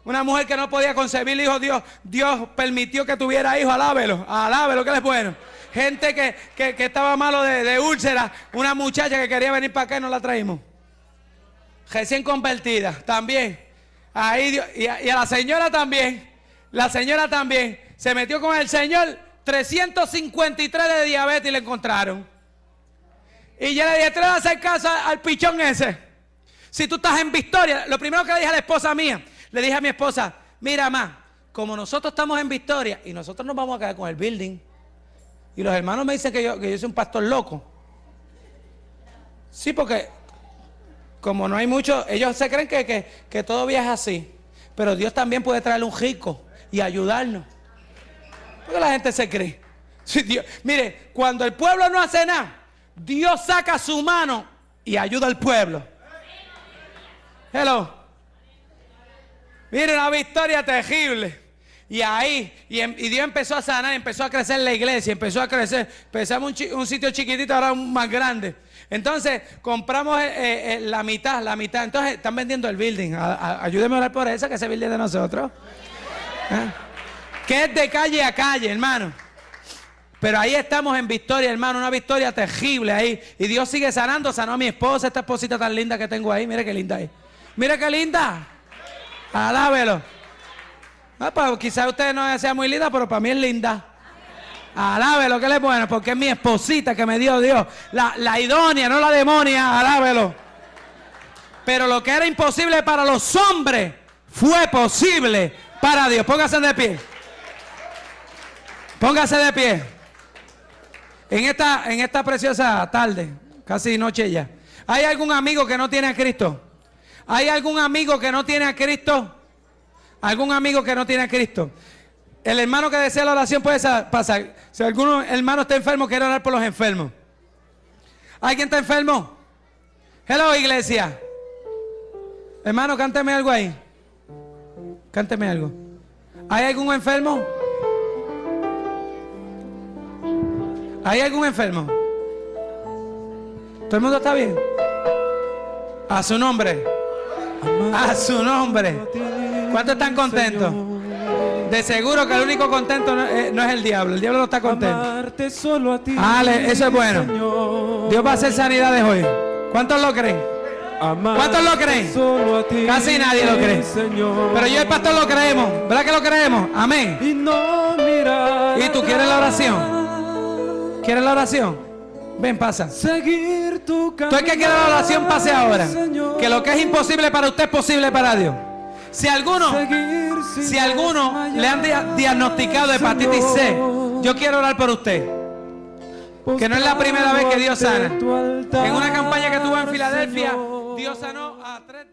Una mujer que no podía concebir hijos, Dios, Dios permitió que tuviera hijos. Alábelo, alábelo, que es bueno. Gente que, estaba malo de, úlcera. Una muchacha que quería venir para acá y no la traímos. Recién convertida, también. Y, a, y a la señora también. La señora también. Se metió con el Señor. 353 de diabetes y le encontraron. Y yo le dije, te a hacer caso al pichón ese. Si tú estás en victoria, lo primero que le dije a la esposa mía, le dije a mi esposa, mira más, como nosotros estamos en victoria y nosotros nos vamos a quedar con el building. Y los hermanos me dicen que yo, que yo soy un pastor loco. Sí, porque como no hay mucho, ellos se creen que, que, que todavía es así. Pero Dios también puede traerle un rico y ayudarnos. Porque la gente se cree. mire, cuando el pueblo no hace nada, Dios saca su mano y ayuda al pueblo. Hello. Mire una victoria terrible. Y ahí, y, em, Dios empezó a sanar, empezó a crecer la iglesia, empezó a crecer. Empezamos un, sitio chiquitito, ahora un más grande. Entonces, compramos eh, eh, eh, la mitad, la mitad. Entonces, están vendiendo el building. ayúdenme a orar por eso, que ese building de nosotros. Que es de calle a calle, hermano. Pero ahí estamos en victoria, hermano, una victoria terrible ahí. Y Dios sigue sanando, sanó a mi esposa, esta esposita tan linda que tengo ahí. Mire qué linda ahí. Mire qué linda. Alábelo. Ah, pues, quizás usted no sea muy linda, pero para mí es linda. Alábelo, que él es bueno, porque es mi esposita que me dio Dios. La, la idónea, no la demonia, alábelo. Pero lo que era imposible para los hombres fue posible para Dios. Póngase de pie. Póngase de pie. En esta, en esta preciosa tarde, casi noche ya. ¿Hay algún amigo que no tiene a Cristo? ¿Hay algún amigo que no tiene a Cristo? ¿Algún amigo que no tiene a Cristo? El hermano que desea la oración puede pasar. Si algún hermano está enfermo, quiere orar por los enfermos. ¿Alguien está enfermo? Hello, iglesia. Hermano, cánteme algo ahí. Cánteme algo. ¿Hay algún enfermo? ¿Hay algún enfermo? ¿Todo el mundo está bien? A su nombre. A su nombre. ¿Cuántos están contentos? De seguro que el único contento no es, el diablo. El diablo no está contento. Ale, eso es bueno. Dios va a hacer sanidades hoy. ¿Cuántos lo creen? ¿Cuántos lo creen? Casi nadie lo cree. Pero yo y el pastor lo creemos. ¿Verdad que lo creemos? Amén. ¿Y tú quieres la oración? ¿Quieres la oración? Ven, pasa. Seguir tu Tú el que quiere la oración, pase ahora. Que lo que es imposible para usted es posible para Dios. Si alguno, si alguno le han diagnosticado hepatitis C, yo quiero orar por usted. Que no es la primera vez que Dios sana. En una campaña que tuvo en Filadelfia, Dios sanó a tres